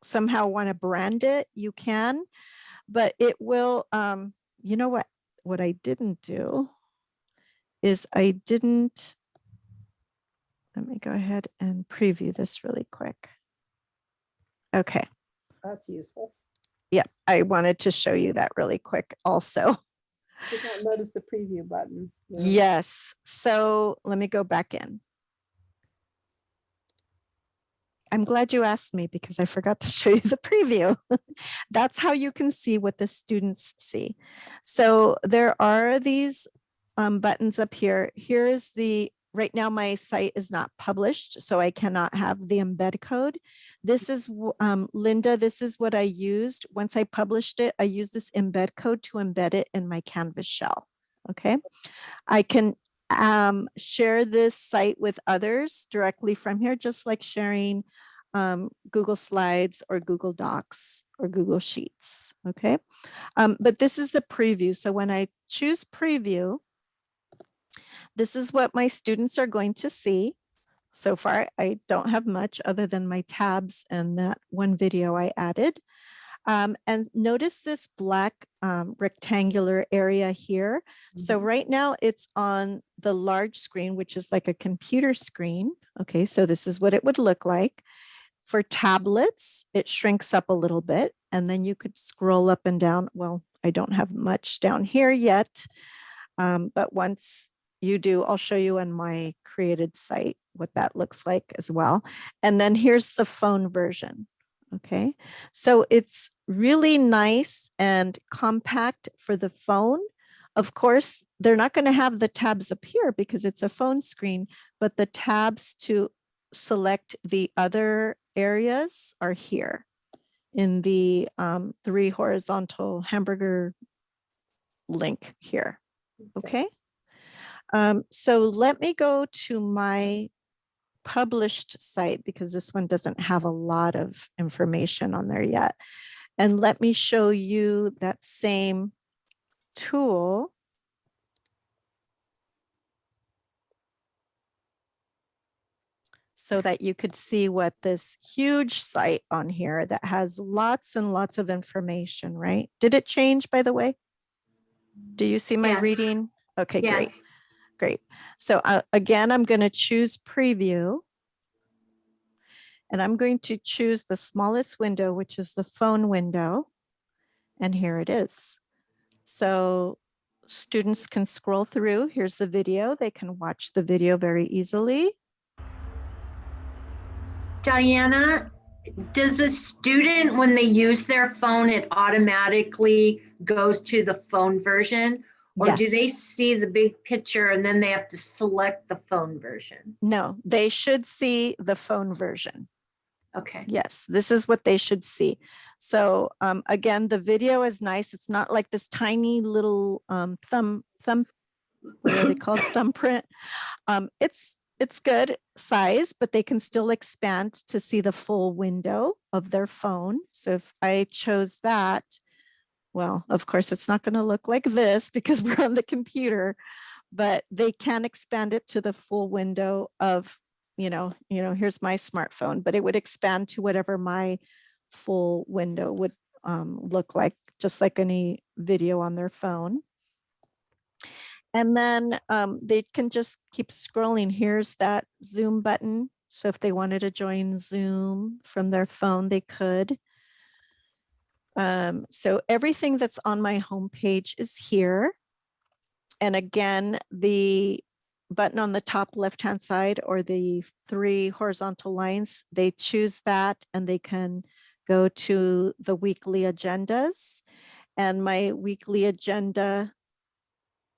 Speaker 2: somehow want to brand it, you can, but it will, um, you know what, what I didn't do is I didn't, let me go ahead and preview this really quick. Okay,
Speaker 7: That's useful.
Speaker 2: yeah, I wanted to show you that really quick also.
Speaker 7: Did not notice the preview button. you know?
Speaker 2: Yes, so let me go back in. I'm glad you asked me because I forgot to show you the preview. That's how you can see what the students see. So there are these um, buttons up here. Here is the, right now my site is not published, so I cannot have the embed code. This is, um, Linda, this is what I used. Once I published it, I used this embed code to embed it in my Canvas shell. Okay. I can um, share this site with others directly from here, just like sharing um, Google Slides or Google Docs or Google Sheets. Okay. Um, but this is the preview. So when I choose preview, this is what my students are going to see. So far, I don't have much other than my tabs and that one video I added. Um, and notice this black um, rectangular area here. So right now it's on the large screen, which is like a computer screen. Okay, so this is what it would look like. For tablets, it shrinks up a little bit and then you could scroll up and down. Well, I don't have much down here yet. Um, but once you do, I'll show you on my created site what that looks like as well. And then here's the phone version. Okay, so it's really nice and compact for the phone. Of course, they're not going to have the tabs appear because it's a phone screen, but the tabs to select the other areas are here in the um, three horizontal hamburger link here. Okay. Um, so let me go to my published site because this one doesn't have a lot of information on there yet. And let me show you that same tool. So that you could see what this huge site on here that has lots and lots of information, right? Did it change, by the way? Do you see my
Speaker 8: Yes.
Speaker 2: reading? Okay.
Speaker 8: Yes.
Speaker 2: Great. So uh, again, I'm going to choose preview. And I'm going to choose the smallest window, which is the phone window. And here it is. So students can scroll through. Here's the video. They can watch the video very easily.
Speaker 8: Diana, does a student, when they use their phone, it automatically goes to the phone version? Or do they see the big picture and then they have to select the phone version?
Speaker 2: No, they should see the phone version.
Speaker 8: Okay,
Speaker 2: Yes, this is what they should see. So um, again, the video is nice. It's not like this tiny little um, thumb thumb. What are they called? Thumbprint. Um, it's it's good size, but they can still expand to see the full window of their phone. So if I chose that, well, of course, it's not going to look like this because we're on the computer, but they can expand it to the full window of you know, you know, here's my smartphone, but it would expand to whatever my full window would um, look like, just like any video on their phone. And then um, they can just keep scrolling. Here's that Zoom button. So if they wanted to join Zoom from their phone, they could. Um, so everything that's on my homepage is here. And again, the button on the top left-hand side or the three horizontal lines, they choose that and they can go to the weekly agendas. And my weekly agenda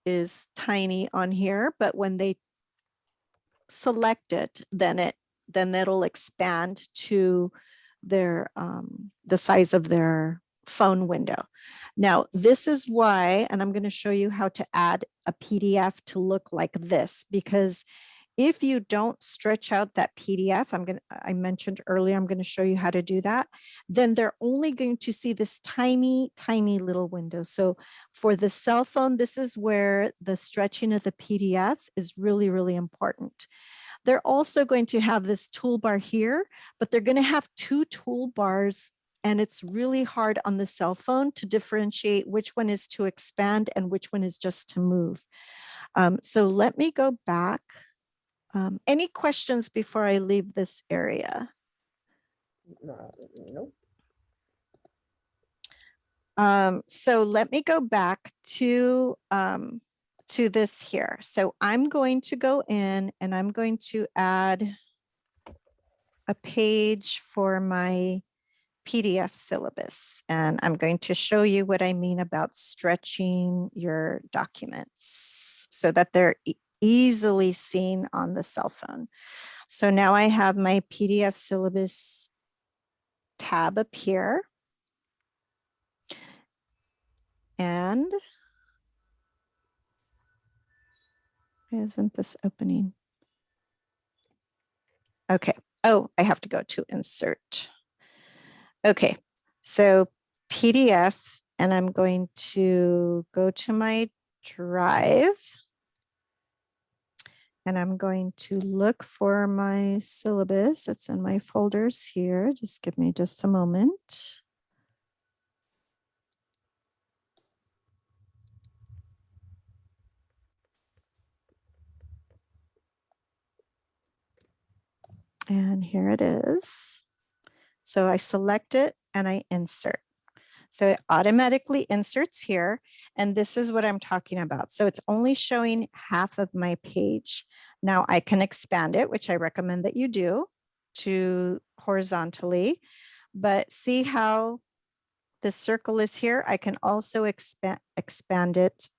Speaker 2: is tiny on here, but when they select it, then it then that'll expand to their, um, the size of their phone window. Now, this is why, and I'm going to show you how to add a PDF to look like this, because if you don't stretch out that PDF, I'm going to, I mentioned earlier, I'm going to show you how to do that, then they're only going to see this tiny, tiny little window. So for the cell phone, this is where the stretching of the PDF is really, really important. They're also going to have this toolbar here, but they're going to have two toolbars and it's really hard on the cell phone to differentiate which one is to expand and which one is just to move. Um, so let me go back. Um, any questions before I leave this area?
Speaker 7: No, Nope.
Speaker 2: Um, so let me go back to, um, to this here. So I'm going to go in and I'm going to add a page for my PDF syllabus. And I'm going to show you what I mean about stretching your documents so that they're e- easily seen on the cell phone. So now I have my PDF syllabus tab up here. And isn't this opening? Okay. Oh, I have to go to insert. Okay, so PDF, and I'm going to go to my drive. And I'm going to look for my syllabus. It's in my folders here. Just give me just a moment. And here it is. So I select it and I insert. So it automatically inserts here. And this is what I'm talking about. So it's only showing half of my page. Now I can expand it, which I recommend that you do to horizontally, but see how the circle is here. I can also expand, expand it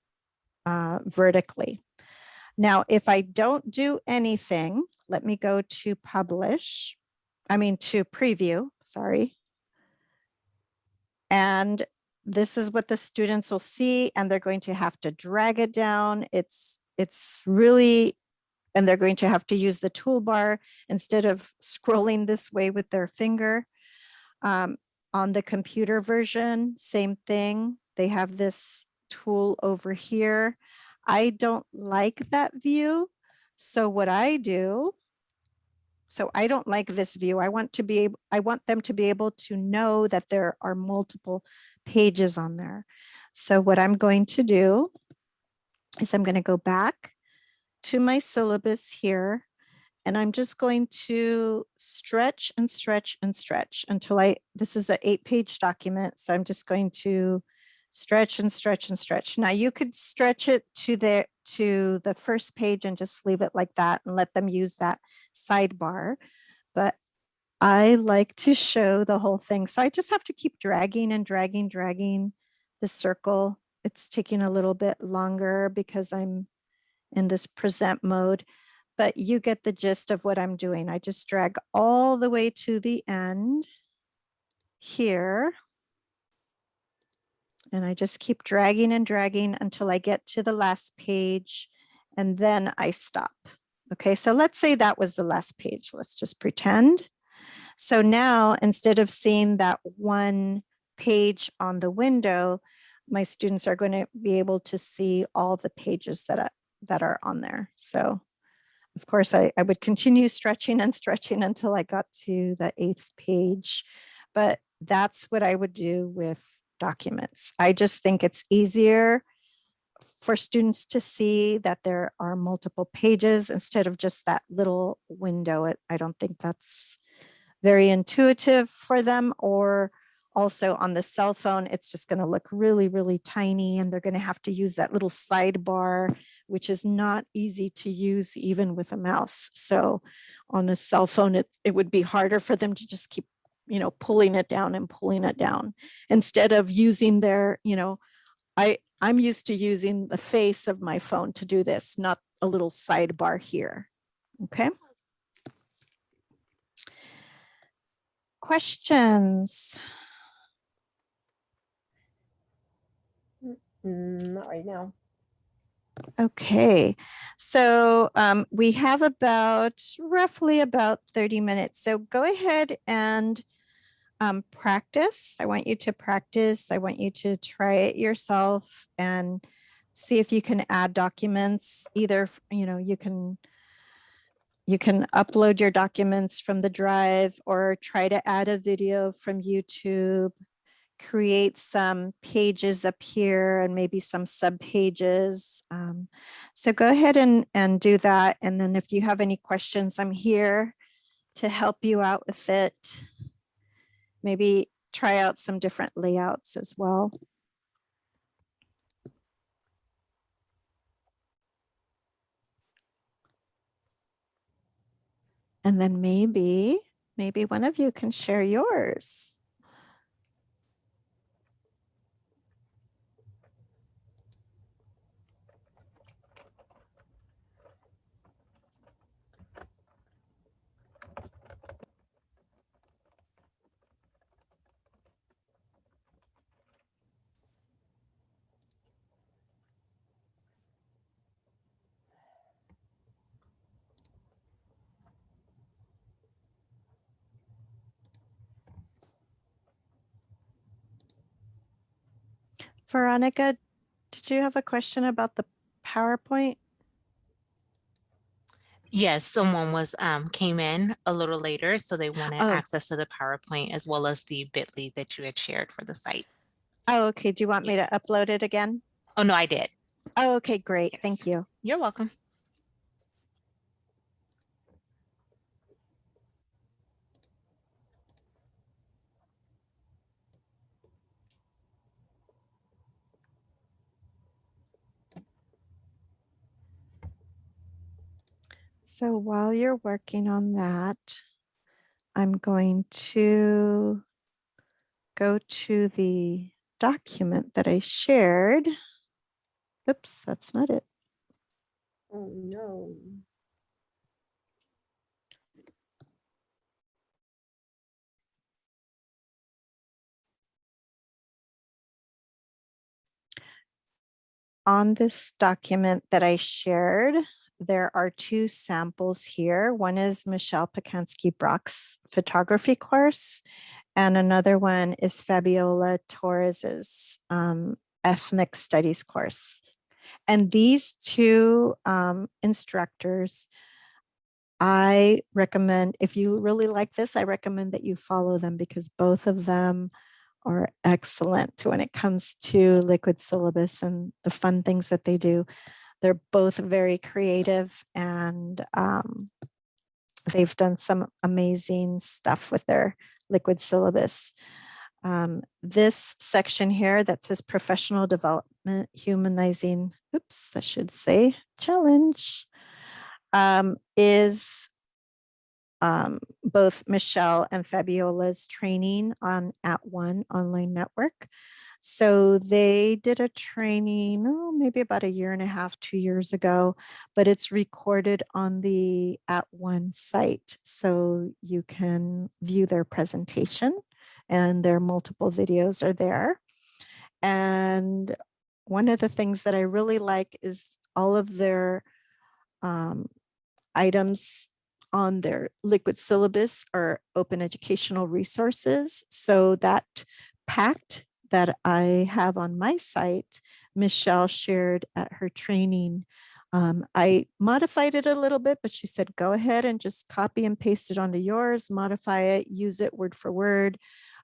Speaker 2: uh, vertically. Now, if I don't do anything, let me go to publish. I mean, to preview, sorry. And this is what the students will see, and they're going to have to drag it down. It's, it's really, and they're going to have to use the toolbar instead of scrolling this way with their finger. Um, on the computer version, same thing. They have this tool over here. I don't like that view. So what I do so I don't like this view. I want to be able, I want them to be able to know that there are multiple pages on there. So what I'm going to do is I'm going to go back to my syllabus here and I'm just going to stretch and stretch and stretch until I, this is an eight page document. So I'm just going to stretch and stretch and stretch. Now you could stretch it to the to the first page and just leave it like that and let them use that sidebar. But I like to show the whole thing. So I just have to keep dragging and dragging, dragging the circle. It's taking a little bit longer because I'm in this present mode, but you get the gist of what I'm doing. I just drag all the way to the end here and I just keep dragging and dragging until I get to the last page and then I stop. Okay, so let's say that was the last page. Let's just pretend. So now instead of seeing that one page on the window, my students are going to be able to see all the pages that, I, that are on there. So of course, I, I would continue stretching and stretching until I got to the eighth page. But that's what I would do with documents. I just think it's easier for students to see that there are multiple pages instead of just that little window. It, I don't think that's very intuitive for them or also on the cell phone, it's just going to look really, really tiny and they're going to have to use that little sidebar, which is not easy to use even with a mouse. So on a cell phone, it, it would be harder for them to just keep you know, pulling it down and pulling it down instead of using their, you know, I, I'm used to using the face of my phone to do this, not a little sidebar here. Okay. questions?
Speaker 7: Mm, Not right now.
Speaker 2: Okay, so um, we have about roughly about 30 minutes. So go ahead and um, practice. I want you to practice. I want you to try it yourself and see if you can add documents. Either, you know, you can you can upload your documents from the drive or try to add a video from YouTube create some pages up here and maybe some sub pages. Um, so go ahead and, and do that. And then if you have any questions, I'm here to help you out with it. Maybe try out some different layouts as well. And then maybe, maybe one of you can share yours. Veronica, did you have a question about the PowerPoint?
Speaker 5: Yes, someone was um came in a little later, so they wanted
Speaker 2: Oh.
Speaker 5: access to the PowerPoint as well as the bit.ly that you had shared for the site.
Speaker 2: Oh, okay. Do you want me to upload it again?
Speaker 5: Oh, no, I did.
Speaker 2: Oh, okay, great.
Speaker 5: Yes.
Speaker 2: Thank you.
Speaker 5: You're welcome.
Speaker 2: So while you're working on that, I'm going to go to the document that I shared. Oops, that's not it.
Speaker 7: Oh, no.
Speaker 2: on this document that I shared, there are two samples here. One is Michelle Pacansky Brock's photography course, and another one is Fabiola Torres's um, ethnic studies course. And these two um, instructors, I recommend, if you really like this, I recommend that you follow them because both of them are excellent when it comes to liquid syllabus and the fun things that they do. They're both very creative and um, they've done some amazing stuff with their liquid syllabus. Um, this section here that says professional development, humanizing, oops, I should say challenge, um, is um, both Michelle and Fabiola's training on OTAN online network. So they did a training, oh, maybe about a year and a half, two years ago, but it's recorded on the OTAN site. So you can view their presentation and their multiple videos are there. And one of the things that I really like is all of their um, items on their liquid syllabus are open educational resources. So that pact that I have on my site, Michelle shared at her training. Um, I modified it a little bit, but she said, go ahead and just copy and paste it onto yours, modify it, use it word for word.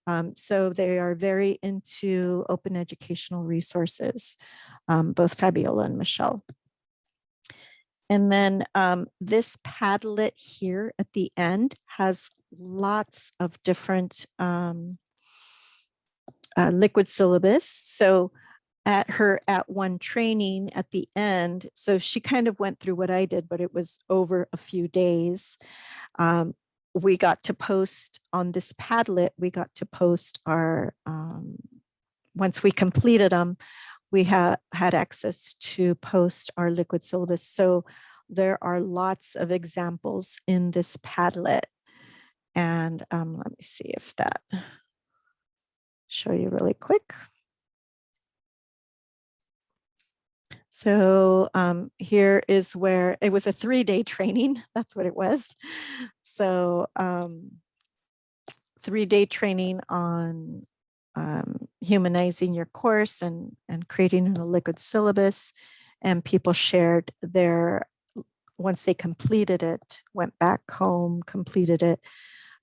Speaker 2: Um, so they are very into open educational resources, um, both Fabiola and Michelle. And then um, this Padlet here at the end has lots of different um, uh, liquid syllabus. So at her OTAN training at the end, so she kind of went through what I did, but it was over a few days. Um, we got to post on this Padlet, we got to post our, um, once we completed them, we ha had access to post our liquid syllabus. So there are lots of examples in this Padlet. And um, let me see if that show you really quick. So um, here is where it was a three-day training. That's what it was. So um, three-day training on um, humanizing your course and, and creating a liquid syllabus. And people shared their, once they completed it, went back home, completed it,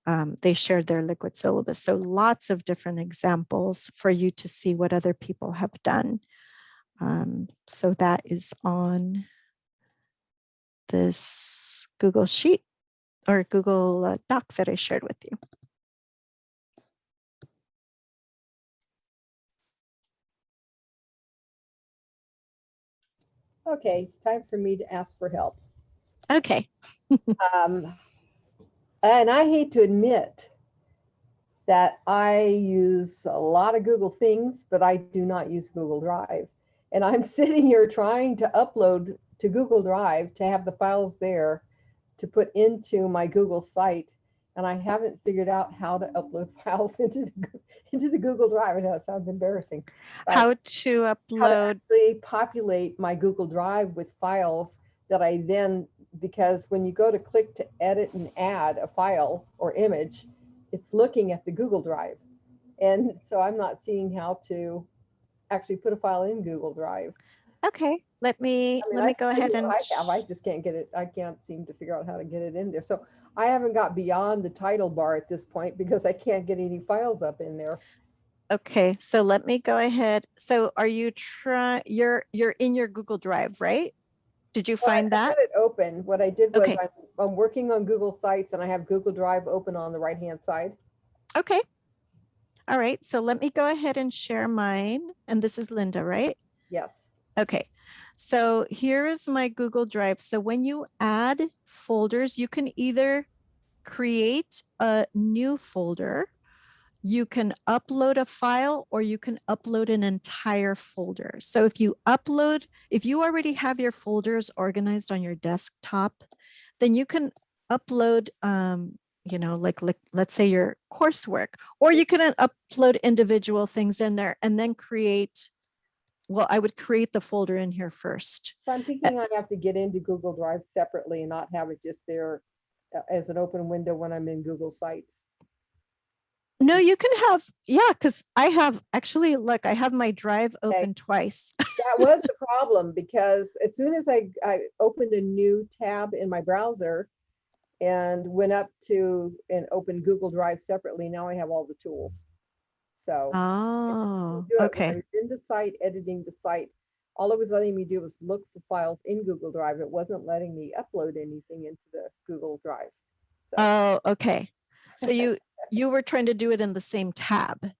Speaker 2: um, they shared their liquid syllabus. So lots of different examples for you to see what other people have done. Um, so that is on this Google Sheet or Google uh, Doc that I shared with you.
Speaker 7: Okay, it's time for me to ask for help.
Speaker 2: Okay.
Speaker 7: Um, and I hate to admit that I use a lot of Google things, but I do not use Google Drive. And I'm sitting here trying to upload to Google Drive to have the files there to put into my Google site. And I haven't figured out how to upload files into the, into the Google Drive. I know it sounds embarrassing.
Speaker 2: How to
Speaker 7: how to
Speaker 2: upload,
Speaker 7: actually populate my Google Drive with files that I then, because when you go to click to edit and add a file or image, it's looking at the Google Drive. And so I'm not seeing how to actually put a file in Google Drive.
Speaker 2: okay, let me,
Speaker 7: I mean,
Speaker 2: let
Speaker 7: I
Speaker 2: me go
Speaker 7: can tell
Speaker 2: ahead and,
Speaker 7: I have, I just can't get it, I can't seem to figure out how to get it in there. So I haven't got beyond the title bar at this point because I can't get any files up in there.
Speaker 2: okay, so let me go ahead. So are you try, you're, you're in your Google Drive, right? Did you
Speaker 7: Well, I-
Speaker 2: find
Speaker 7: I
Speaker 2: that?
Speaker 7: had it open. What I did was
Speaker 2: Okay.
Speaker 7: I'm, I'm working on Google Sites and I have Google Drive open on the right-hand side.
Speaker 2: Okay. All right, so let me go ahead and share mine. And this is Linda, right?
Speaker 7: Yes.
Speaker 2: Okay, so here's my Google Drive. So when you add folders, you can either create a new folder, you can upload a file, or you can upload an entire folder. So if you upload, if you already have your folders organized on your desktop, then you can upload, um, you know, like, like let's say your coursework, or you can uh, upload individual things in there and then create well, I would create the folder in here first.
Speaker 7: So I'm thinking I have to get into Google Drive separately and not have it just there uh, as an open window when I'm in Google Sites.
Speaker 2: No, you can have, yeah, because I have actually, look, I have my drive open twice.
Speaker 7: That was the problem because as soon as I, I opened a new tab in my browser and went up to and opened Google Drive separately, now I have all the tools. So.
Speaker 2: Oh,
Speaker 7: it
Speaker 2: okay.
Speaker 7: In the site, editing the site, all it was letting me do was look for files in Google Drive. It wasn't letting me upload anything into the Google Drive. So
Speaker 2: Oh, okay. So you, you were trying to do it in the same tab.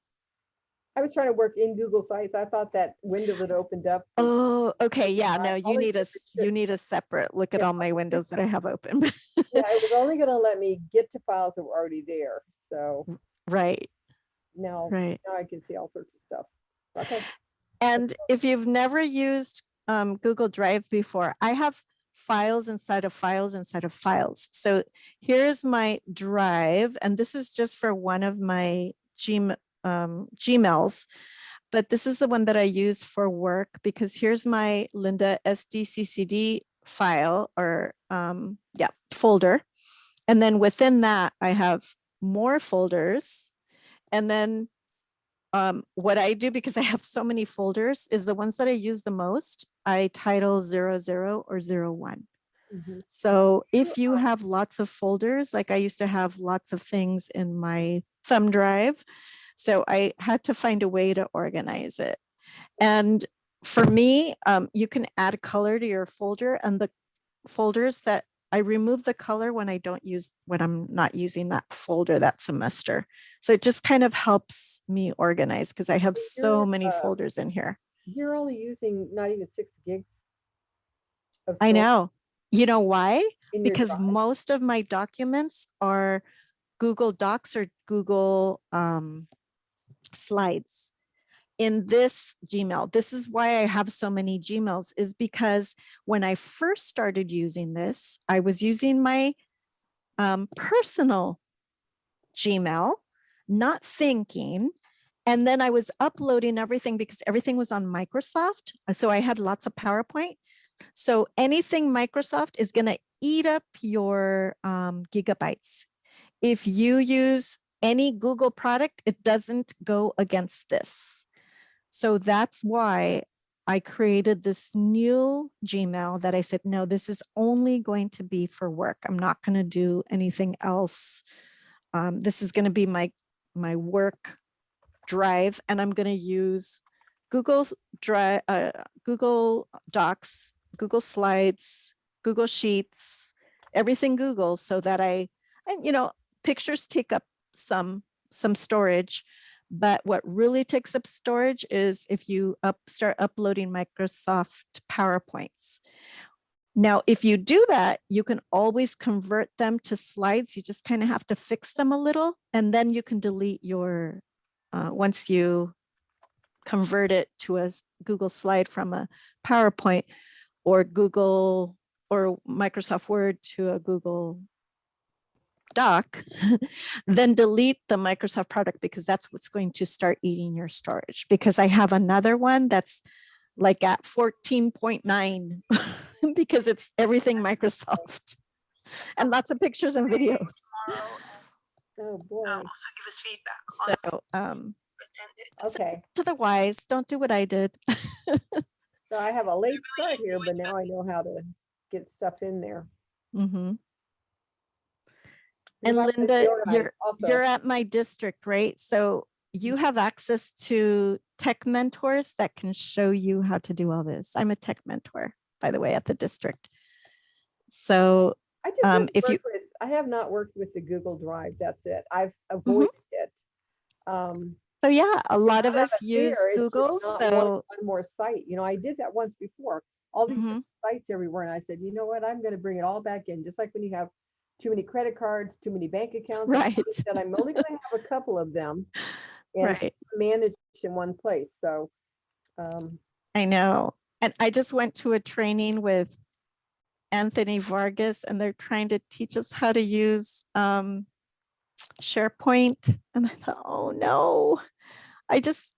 Speaker 7: I was trying to work in Google Sites. I thought that window that opened up.
Speaker 2: Oh, okay. Yeah, no, you need a,
Speaker 7: did
Speaker 2: s-
Speaker 7: the
Speaker 2: you need a separate, look at
Speaker 7: Yeah.
Speaker 2: all my windows that I have open.
Speaker 7: Yeah, it was only gonna let me get to files that were already there. So
Speaker 2: Right,
Speaker 7: now,
Speaker 2: right.
Speaker 7: now I can see all sorts of stuff. Okay,
Speaker 2: And if you've never used um, Google Drive before, I have files inside of files inside of files. So here's my drive, and this is just for one of my Gm um, Gmails. But this is the one that I use for work because here's my Linda SDCCD file or um, yeah, folder. And then within that, I have more folders. And then um, what I do, because I have so many folders, is the ones that I use the most, I title zero, zero or zero, one.
Speaker 7: Mhm.
Speaker 2: So if you have lots of folders, like I used to have lots of things in my thumb drive, so I had to find a way to organize it. And for me, um, you can add color to your folder and the folders that I remove the color when I don't use, when I'm not using that folder that semester. So it just kind of helps me organize because I have so many
Speaker 7: uh,
Speaker 2: folders in here.
Speaker 7: you're only using not even six gigs. of
Speaker 2: I know. You know why? Because
Speaker 7: drive.
Speaker 2: most of my documents are Google Docs or Google um, Slides. In this Gmail, this is why I have so many Gmails is because when I first started using this, I was using my um, personal Gmail, not thinking. And then I was uploading everything because everything was on Microsoft. uh, So I had lots of PowerPoint. So anything Microsoft is going to eat up your um, gigabytes. If you use any Google product, it doesn't go against this. So that's why I created this new Gmail that I said, no, this is only going to be for work. I'm not going to do anything else. Um, this is going to be my my work drive, and I'm going to use Google's Drive, uh, Google Docs, Google Slides, Google Sheets, everything Google, so that I, and you know, pictures take up some some storage, but what really takes up storage is if you up start uploading Microsoft PowerPoints. Now, if you do that, you can always convert them to slides. You just kind of have to fix them a little, and then you can delete your, uh, once you convert it to a Google slide from a PowerPoint or Google or Microsoft Word to a Google Doc, then delete the Microsoft product because that's what's going to start eating your storage. Because I have another one that's like at 14.9 because it's everything Microsoft and lots of pictures and videos.
Speaker 7: Oh, boy.
Speaker 9: also give us feedback
Speaker 2: So um,
Speaker 7: Okay,
Speaker 2: to the wise, don't do what I did.
Speaker 7: so I have a late start here, but now I know how to get stuff in there.
Speaker 2: Mhm.
Speaker 7: You
Speaker 2: And Linda, you're,
Speaker 7: also.
Speaker 2: you're at my district, right? So you have access to tech mentors that can show you how to do all this. I'm a tech mentor, by the way, at the district. So,
Speaker 7: I just
Speaker 2: um, if you-
Speaker 7: with- I have not worked with the Google Drive, that's it. I've
Speaker 2: Mm-hmm.
Speaker 7: avoided it. Um,
Speaker 2: so yeah, a lot of us use
Speaker 7: just
Speaker 2: Google,
Speaker 7: not one-
Speaker 2: so,
Speaker 7: One more site, you know, I did that once before, all these
Speaker 2: Mhm.
Speaker 7: sites everywhere, and I said, you know what, I'm gonna bring it all back in, just like when you have too many credit cards, too many bank accounts.
Speaker 2: Right.
Speaker 7: said I'm only gonna have a couple of them. And
Speaker 2: right,
Speaker 7: managed in one place, so. Um,
Speaker 2: I know. And I just went to a training with Anthony Vargas and they're trying to teach us how to use um, SharePoint. And I thought, oh no, I just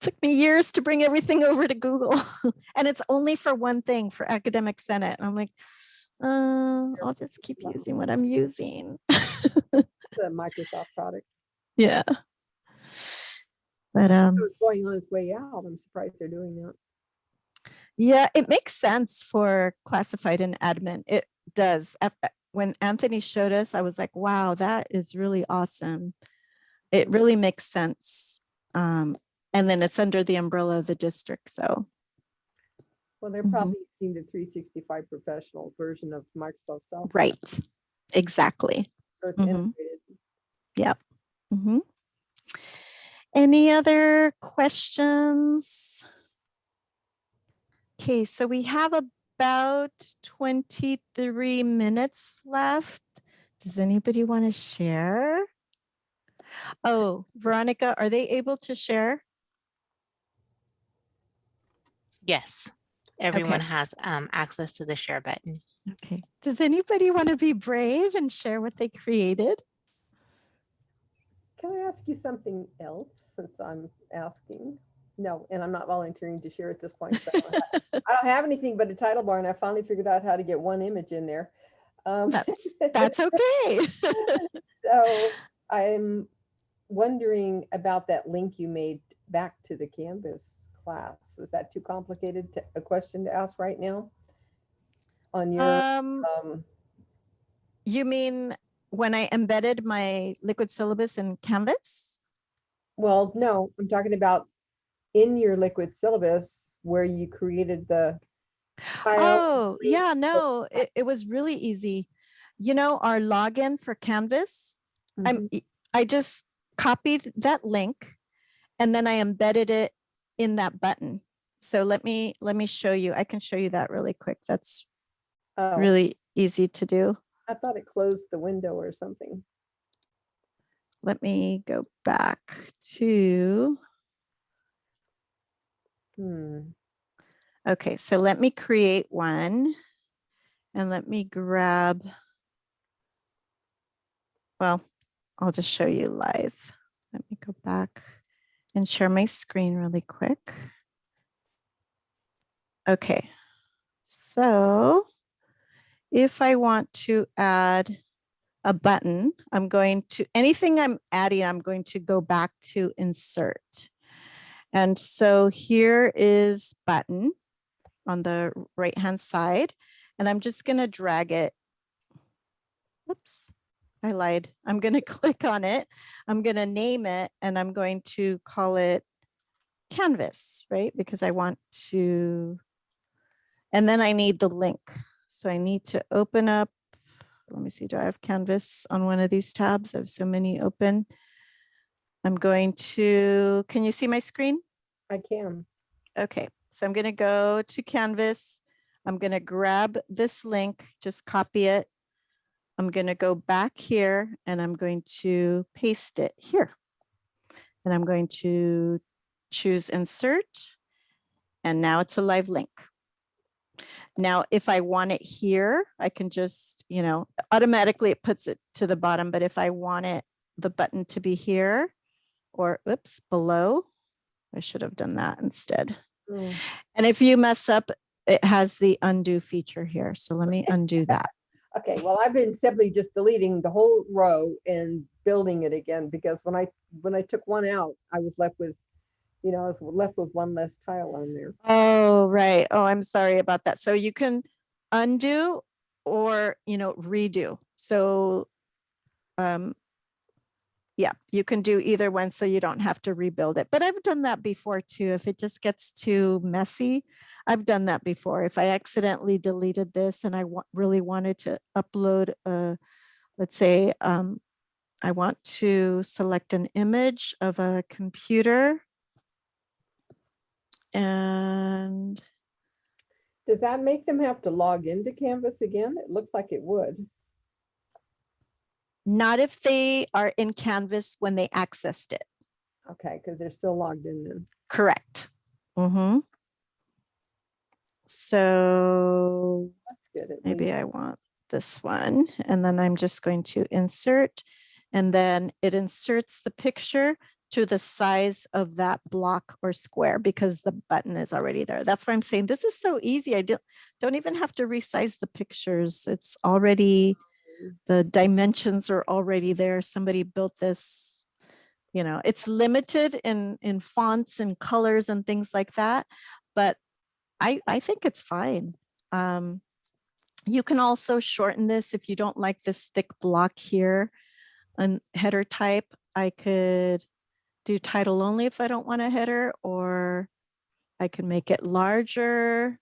Speaker 2: took me years to bring everything over to Google. and it's only for one thing for Academic Senate. And I'm like, uh, I'll just keep using what I'm using.
Speaker 7: it's a Microsoft product,
Speaker 2: yeah. But um,
Speaker 7: it was going on its way out, I'm surprised they're doing that.
Speaker 2: Yeah, it makes sense for classified and admin. It does. When Anthony showed us, I was like, wow, that is really awesome. It really makes sense. Um, and then it's under the umbrella of the district. So,
Speaker 7: Well, they're
Speaker 2: Mhm.
Speaker 7: probably using the three sixty-five professional version of Microsoft Software.
Speaker 2: right. Exactly.
Speaker 7: So it's
Speaker 2: Mhm.
Speaker 7: integrated.
Speaker 2: Mhm. Any other questions? Okay, so we have about 23 minutes left. Does anybody want to share? Oh, Veronica, are they able to share?
Speaker 5: Yes, everyone has um, access to the share button.
Speaker 2: Okay. Does anybody want to be brave and share what they created?
Speaker 7: Can I ask you something else since I'm asking? No, and I'm not volunteering to share at this point. so I don't have- I don't have anything but a title bar and I finally figured out how to get one image in there. Um,
Speaker 2: That's, that's okay.
Speaker 7: So I'm wondering about that link you made back to the Canvas class. Is that too complicated to, a question to ask right now? On your,
Speaker 2: Um,
Speaker 7: um,
Speaker 2: you mean when I embedded my liquid syllabus in Canvas?
Speaker 7: well, no, I'm talking about in your liquid syllabus where you created the.
Speaker 2: Oh, yeah, no, it, it was really easy. You know, our login for Canvas,
Speaker 7: Mhm.
Speaker 2: I'm, y- I just copied that link and then I embedded it in that button. So let me, let me show you. I can show you that really quick. That's
Speaker 7: Oh,
Speaker 2: really easy to do.
Speaker 7: I thought it closed the window or something.
Speaker 2: Let me go back to,
Speaker 7: Hmm.
Speaker 2: okay, so let me create one and let me grab, well, I'll just show you live. Let me go back and share my screen really quick. Okay, so if I want to add a button, I'm going to, anything I'm adding, I'm going to go back to insert. And so here is button on the right-hand side, and I'm just gonna drag it. Whoops, I lied. I'm gonna click on it. I'm gonna name it, and I'm going to call it canvas, right? Because I want to, and then I need the link. So I need to open up, let me see, do I have canvas on one of these tabs? I have so many open. I'm going to, can you see my screen?
Speaker 7: I can.
Speaker 2: Okay, so I'm gonna go to Canvas. I'm gonna grab this link, just copy it. I'm gonna go back here and I'm going to paste it here. And I'm going to choose insert. And now it's a live link. Now, if I want it here, I can just, you know, automatically it puts it to the bottom, but if I want it, the button to be here or oops, below, I should have done that instead.
Speaker 7: Mm.
Speaker 2: And if you mess up, it has the undo feature here. So let me undo that.
Speaker 7: Okay, well, I've been simply just deleting the whole row and building it again because when I, when I took one out, I was left with, you know, I was left with one less tile on there.
Speaker 2: Oh, right. Oh, I'm sorry about that. So you can undo or, you know, redo. So um, yeah, you can do either one so you don't have to rebuild it. But I've done that before too. If it just gets too messy, I've done that before. If I accidentally deleted this and I really wanted to upload a, let's say, um, I want to select an image of a computer. And
Speaker 7: Does that make them have to log into Canvas again? It looks like it would.
Speaker 2: Not if they are in Canvas when they accessed it.
Speaker 7: Okay, because they're still logged in then.
Speaker 2: Correct. Mm-hmm. So
Speaker 7: That's good.
Speaker 2: maybe. I want this one and then I'm just going to insert and then it inserts the picture to the size of that block or square because the button is already there. That's why I'm saying this is so easy. I don't, don't even have to resize the pictures. It's already, the dimensions are already there. Somebody built this, you know, it's limited in, in fonts and colors and things like that. But I, I think it's fine. Um, you can also shorten this if you don't like this thick block here and header type. I could do title only if I don't want a header, or I can make it larger,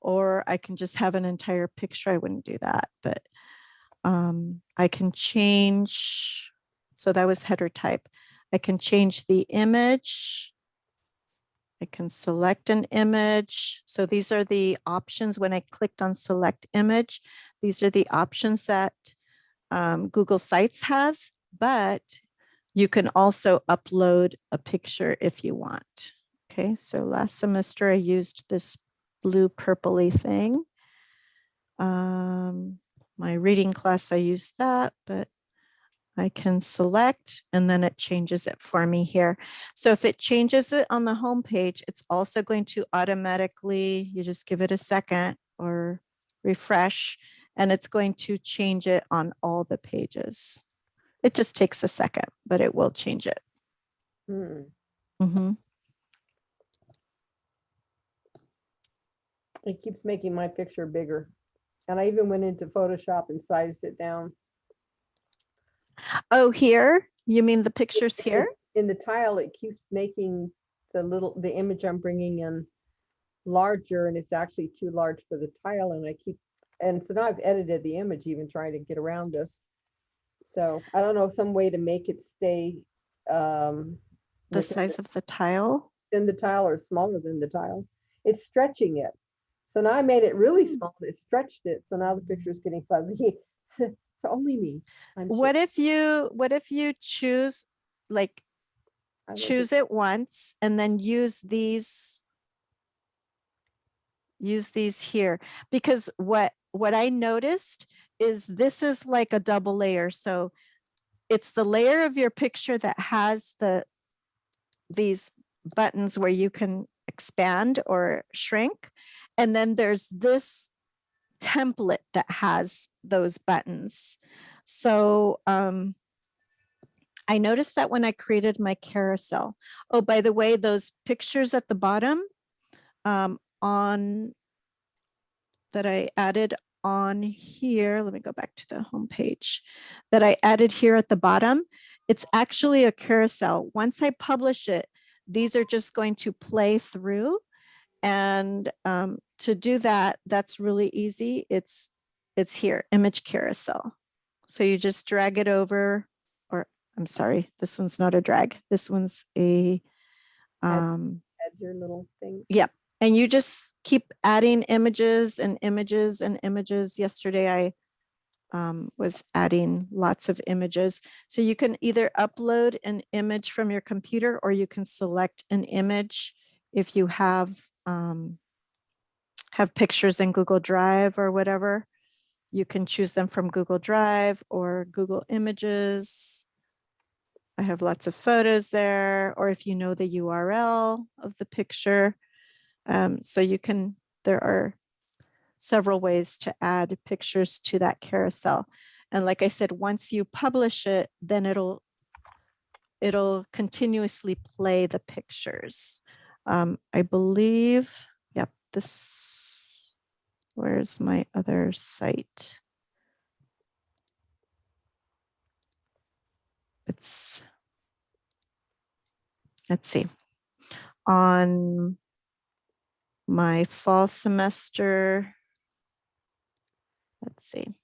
Speaker 2: or I can just have an entire picture. I wouldn't do that, but um, I can change. So that was header type. I can change the image. I can select an image. So these are the options when I clicked on select image. These are the options that um, Google Sites has, but you can also upload a picture if you want. Okay, so last semester I used this blue purpley thing. Um, my reading class, I use that, but I can select and then it changes it for me here. So if it changes it on the home page, it's also going to automatically, you just give it a second or refresh, and it's going to change it on all the pages. It just takes a second, but it will change it.
Speaker 7: Hmm,
Speaker 2: Mhm.
Speaker 7: It keeps making my picture bigger. And I even went into Photoshop and sized it down.
Speaker 2: Oh, here? You mean the pictures
Speaker 7: it-
Speaker 2: here?
Speaker 7: In the tile, it keeps making the little, the image I'm bringing in larger and it's actually too large for the tile and I keep, and so now I've edited the image even trying to get around this. So I don't know, some way to make it stay um
Speaker 2: The size of the tile?
Speaker 7: in the tile or smaller than the tile. It's stretching it. So now I made it really
Speaker 2: Hmm.
Speaker 7: small. It stretched it. So now the picture is getting fuzzy. So only me. I'm sure.
Speaker 2: What if you, what if you choose, like choose it once and then use these use these here because what what I noticed is this is like a double layer so it's the layer of your picture that has the these buttons where you can expand or shrink. And then there's this template that has those buttons. So um, I noticed that when I created my carousel. Oh, by the way, those pictures at the bottom um, on that I added on here, let me go back to the home page that I added here at the bottom. It's actually a carousel. Once I publish it, these are just going to play through. And um, to do that, that's really easy. It's it's here, image carousel. So you just drag it over, or I'm sorry, this one's not a drag. This one's a,
Speaker 7: Add-
Speaker 2: um,
Speaker 7: Add your little thing.
Speaker 2: Yep. And you just keep adding images and images and images. Yesterday I um, was adding lots of images. So you can either upload an image from your computer or you can select an image if you have um, have pictures in Google Drive or whatever. You can choose them from Google Drive or Google Images. I have lots of photos there, or if you know the URL of the picture. Um, so you can, there are several ways to add pictures to that carousel. And like I said, once you publish it, then it'll, it'll continuously play the pictures. Um, I believe, yep, this, where's my other site? It's, let's see, on my fall semester. Let's see.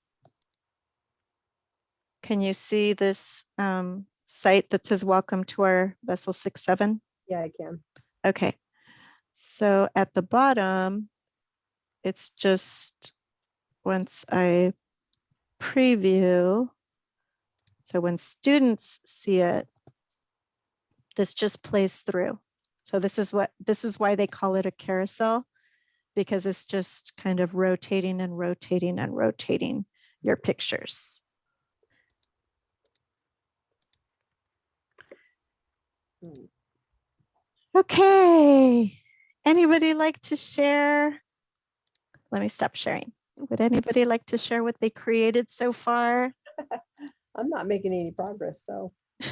Speaker 2: Can you see this um, site that says welcome to our vessel six, seven?
Speaker 7: Yeah, I can.
Speaker 2: Okay. So at the bottom, it's just once I preview. So when students see it, this just plays through. So this is what, this is why they call it a carousel, because it's just kind of rotating and rotating and rotating your pictures.
Speaker 7: Hmm.
Speaker 2: Okay, anybody like to share? Let me stop sharing. Would anybody like to share what they created so far?
Speaker 7: I'm not making any progress, so.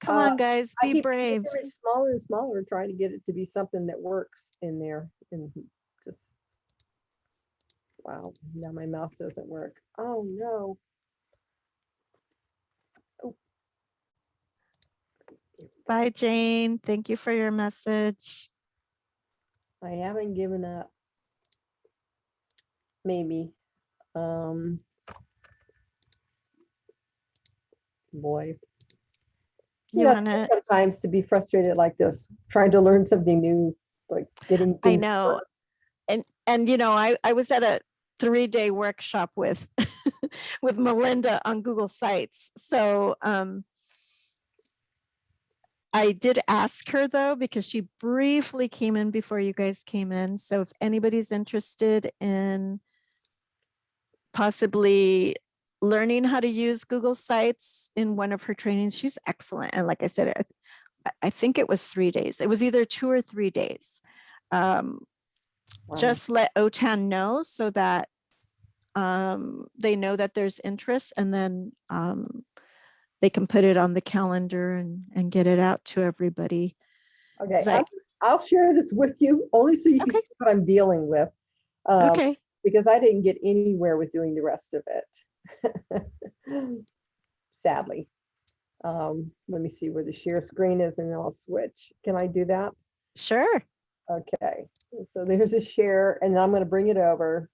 Speaker 2: Come
Speaker 7: Uh,
Speaker 2: on, guys, be
Speaker 7: keep
Speaker 2: brave.
Speaker 7: Smaller and smaller, trying to get it to be something that works in there and just. Wow, now my mouse doesn't work. Oh, no.
Speaker 2: Bye, Jane. Thank you for your message.
Speaker 7: I haven't given up. Maybe. Um. Boy.
Speaker 2: You
Speaker 7: know,
Speaker 2: wanna-
Speaker 7: Sometimes to be frustrated like this, trying to learn something new, like getting.
Speaker 2: I
Speaker 7: to
Speaker 2: know. And, and you know, I, I was at a three-day workshop with, with Melinda on Google Sites. So, um, I did ask her though, because she briefly came in before you guys came in. So if anybody's interested in possibly learning how to use Google Sites in one of her trainings, she's excellent. And like I said, I- I, think it was three days. It was either two or three days. Um,
Speaker 7: Wow.
Speaker 2: just let OTAN know so that um, they know that there's interest and then um, they can put it on the calendar and, and get it out to everybody.
Speaker 7: Okay, I'll, I'll share this with you, only so you can
Speaker 2: Okay.
Speaker 7: see what I'm dealing with. um,
Speaker 2: Okay,
Speaker 7: Because I didn't get anywhere with doing the rest of it. Sadly. Um, let me see where the share screen is and then I'll switch. Can I do that?
Speaker 2: sure.
Speaker 7: Okay, so there's a share and I'm gonna bring it over.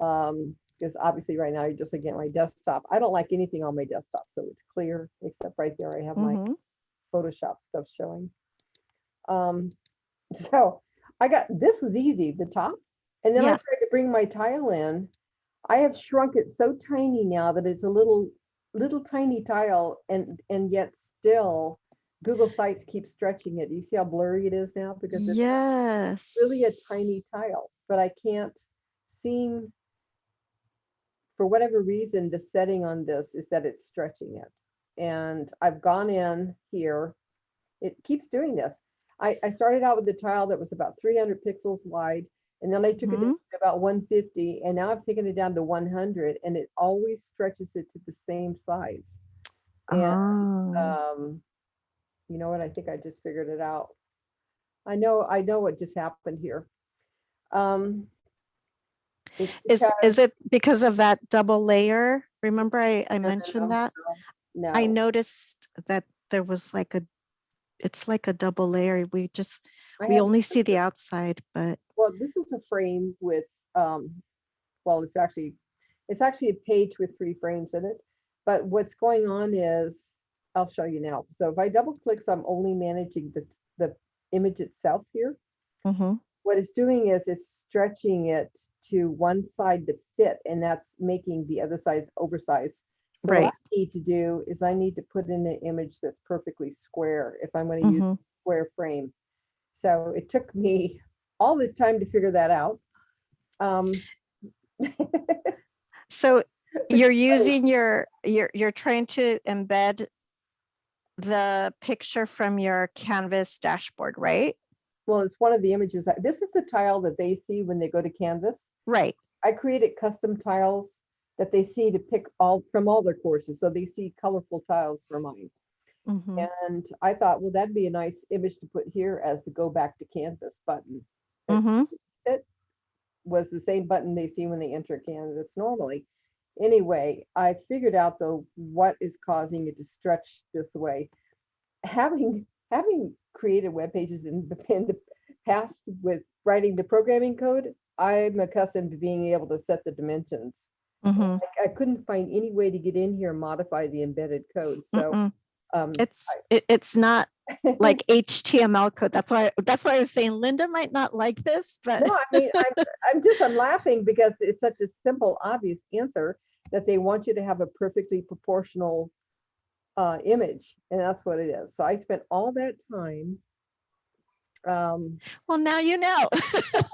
Speaker 7: Um, because obviously right now you're just looking at my desktop. I don't like anything on my desktop, so it's clear, except right there I have my
Speaker 2: Mhm.
Speaker 7: Photoshop stuff showing. Um, so I got, this was easy, the top. And then I tried to bring my tile in. I have shrunk it so tiny now that it's a little, little tiny tile and, and yet still Google Sites keep stretching it. Do you see how blurry it is now? Because it's
Speaker 2: Yes.
Speaker 7: really a tiny tile, but I can't seem for whatever reason, the setting on this is that it's stretching it. And I've gone in here, it keeps doing this. I, I started out with the tile that was about three hundred pixels wide, and then I took it to about one fifty, and now I've taken it down to one hundred, and it always stretches it to the same size. And,
Speaker 2: Oh.
Speaker 7: um, you know what, I think I just figured it out. I know, I know what just happened here. Um.
Speaker 2: Is, is it because of that double layer? Remember I, I
Speaker 7: no,
Speaker 2: mentioned
Speaker 7: no,
Speaker 2: that?
Speaker 7: No.
Speaker 2: I noticed that there was like a, it's like a double layer. We just,
Speaker 7: I
Speaker 2: we only see the outside, but
Speaker 7: Well, this is a frame with, um, well, it's actually, it's actually a page with three frames in it. But what's going on is, I'll show you now. So if I double click, so I'm only managing the, the image itself here.
Speaker 2: Mhm.
Speaker 7: What it's doing is it's stretching it to one side to fit, and that's making the other side oversized. So what I need to do is I need to put in an image that's perfectly square if I'm gonna use
Speaker 2: Mhm.
Speaker 7: square frame. So it took me all this time to figure that out. Um,
Speaker 2: So you're using your, you're, you're trying to embed the picture from your Canvas dashboard, right?
Speaker 7: Well, it's one of the images. This is the tile that they see when they go to Canvas.
Speaker 2: Right.
Speaker 7: I created custom tiles that they see to pick all from all their courses. So they see colorful tiles for mine.
Speaker 2: Mhm.
Speaker 7: And I thought, well, that'd be a nice image to put here as the go back to Canvas button.
Speaker 2: Mhm.
Speaker 7: was the same button they see when they enter Canvas normally. Anyway, I figured out though what is causing it to stretch this way. Having having created web pages in the, in the past with writing the programming code, I'm accustomed to being able to set the dimensions.
Speaker 2: Mhm.
Speaker 7: I, I couldn't find any way to get in here and modify the embedded code. So
Speaker 2: Mm-mm.
Speaker 7: um,
Speaker 2: It's, it, it's not like HTML code. That's why, that's why I was saying Linda might not like this, but
Speaker 7: No, I mean, I'm, I'm just, I'm laughing because it's such a simple, obvious answer that they want you to have a perfectly proportional uh, image, and that's what it is. So I spent all that time um,
Speaker 2: well, now you know.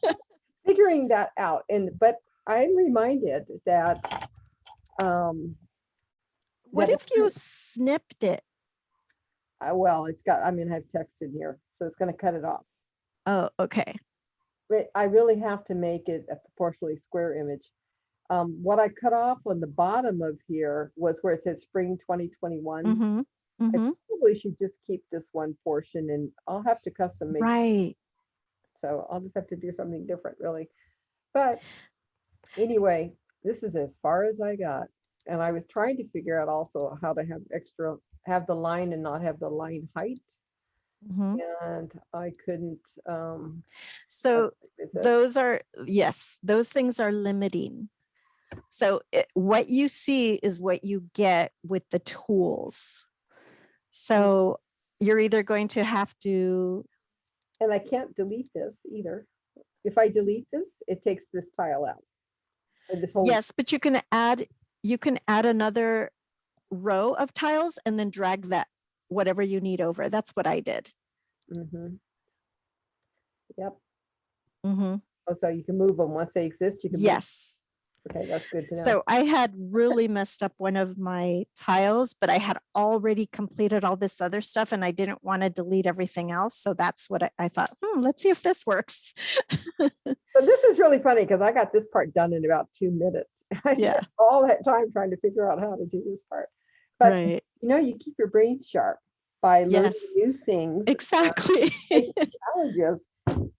Speaker 7: figuring that out, and, but I'm reminded that um,
Speaker 2: What
Speaker 7: that
Speaker 2: if you snipped it?
Speaker 7: uh, well, it's got, I mean, I have text in here, so it's gonna cut it off.
Speaker 2: Oh, okay.
Speaker 7: but I really have to make it a proportionally square image. Um, what I cut off on the bottom of here was where it says spring twenty twenty-one.
Speaker 2: Mhm.
Speaker 7: I
Speaker 2: Mhm.
Speaker 7: probably should just keep this one portion and I'll have to custom make,
Speaker 2: Right.
Speaker 7: so I'll just have to do something different really. But anyway, this is as far as I got. And I was trying to figure out also how to have extra, have the line and not have the line height.
Speaker 2: Mhm.
Speaker 7: And I couldn't, um.
Speaker 2: So those are, yes, those things are limiting. So it, what you see is what you get with the tools. So you're either going to have to,
Speaker 7: And I can't delete this either. If I delete this, it takes this tile out. This whole.
Speaker 2: yes, but you can add, you can add another row of tiles and then drag that, whatever you need over. That's what I did.
Speaker 7: Mhm. Yep.
Speaker 2: hmm
Speaker 7: Oh, so you can move them once they exist, you can.
Speaker 2: Yes.
Speaker 7: Okay, that's good to know.
Speaker 2: So I had really messed up one of my tiles, but I had already completed all this other stuff and I didn't want to delete everything else. So that's what I, I thought, hmm, let's see if this works.
Speaker 7: So this is really funny because I got this part done in about two minutes. I
Speaker 2: Yeah.
Speaker 7: spent all that time trying to figure out how to do this part. But
Speaker 2: Right,
Speaker 7: you know, you keep your brain sharp by learning
Speaker 2: Yes.
Speaker 7: new things. uh,
Speaker 2: exactly.
Speaker 7: challenges.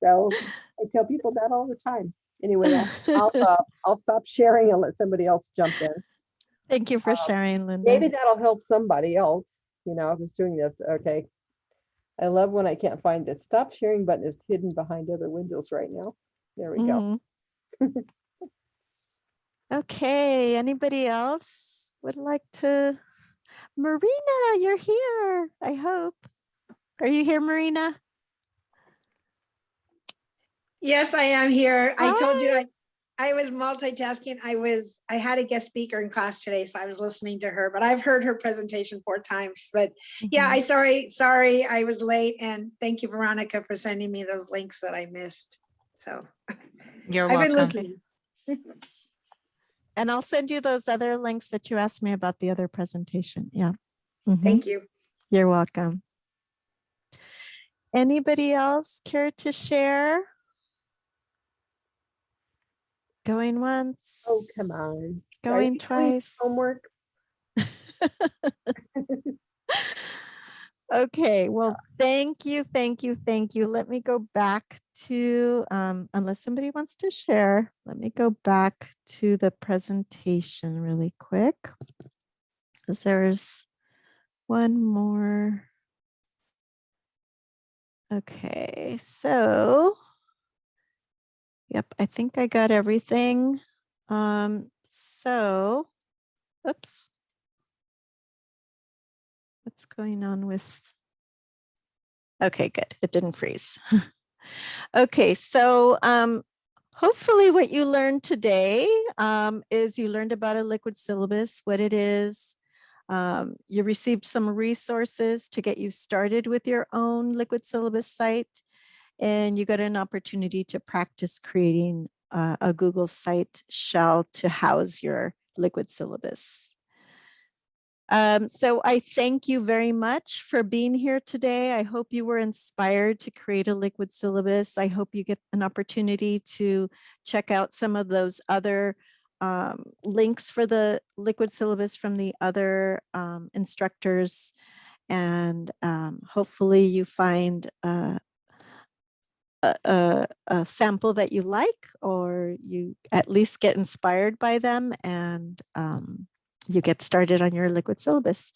Speaker 7: So I tell people that all the time. Anyway, I'll, uh, I'll stop sharing and let somebody else jump in.
Speaker 2: Thank you for sharing, Linda.
Speaker 7: Maybe that'll help somebody else, you know, who's doing this. Okay. I love when I can't find it. Stop sharing button is hidden behind other windows right now. There we go.
Speaker 2: Mhm. Okay, anybody else would like to? Marina, you're here, I hope. Are you here, Marina?
Speaker 10: Yes, I am here. I told you I, I was multitasking. I was, I had a guest speaker in class today, so I was listening to her, but I've heard her presentation four times. But yeah,
Speaker 2: Mhm.
Speaker 10: I sorry, sorry, I was late and thank you, Veronica, for sending me those links that I missed. So
Speaker 5: You're
Speaker 10: I've been
Speaker 5: welcome.
Speaker 10: listening.
Speaker 2: And I'll send you those other links that you asked me about the other presentation. Yeah. Mhm.
Speaker 10: Thank you.
Speaker 2: You're welcome. Anybody else care to share? Going once,
Speaker 7: Oh, come on.
Speaker 2: Going twice.
Speaker 7: Homework.
Speaker 2: Okay, well, thank you, thank you, thank you. Let me go back to, um, unless somebody wants to share, let me go back to the presentation really quick. Because there's one more. Okay, so. Yep, I think I got everything. Um, so, oops. What's going on with? Okay, good. It didn't freeze. okay, so um, hopefully what you learned today um, is you learned about a liquid syllabus, what it is. Um, you received some resources to get you started with your own liquid syllabus site. And you got an opportunity to practice creating uh, a Google site shell to house your liquid syllabus. Um, so I thank you very much for being here today. I hope you were inspired to create a liquid syllabus. I hope you get an opportunity to check out some of those other um, links for the liquid syllabus from the other um, instructors. And um, hopefully you find uh, a, a, sample that you like, or you at least get inspired by them and um, you get started on your liquid syllabus.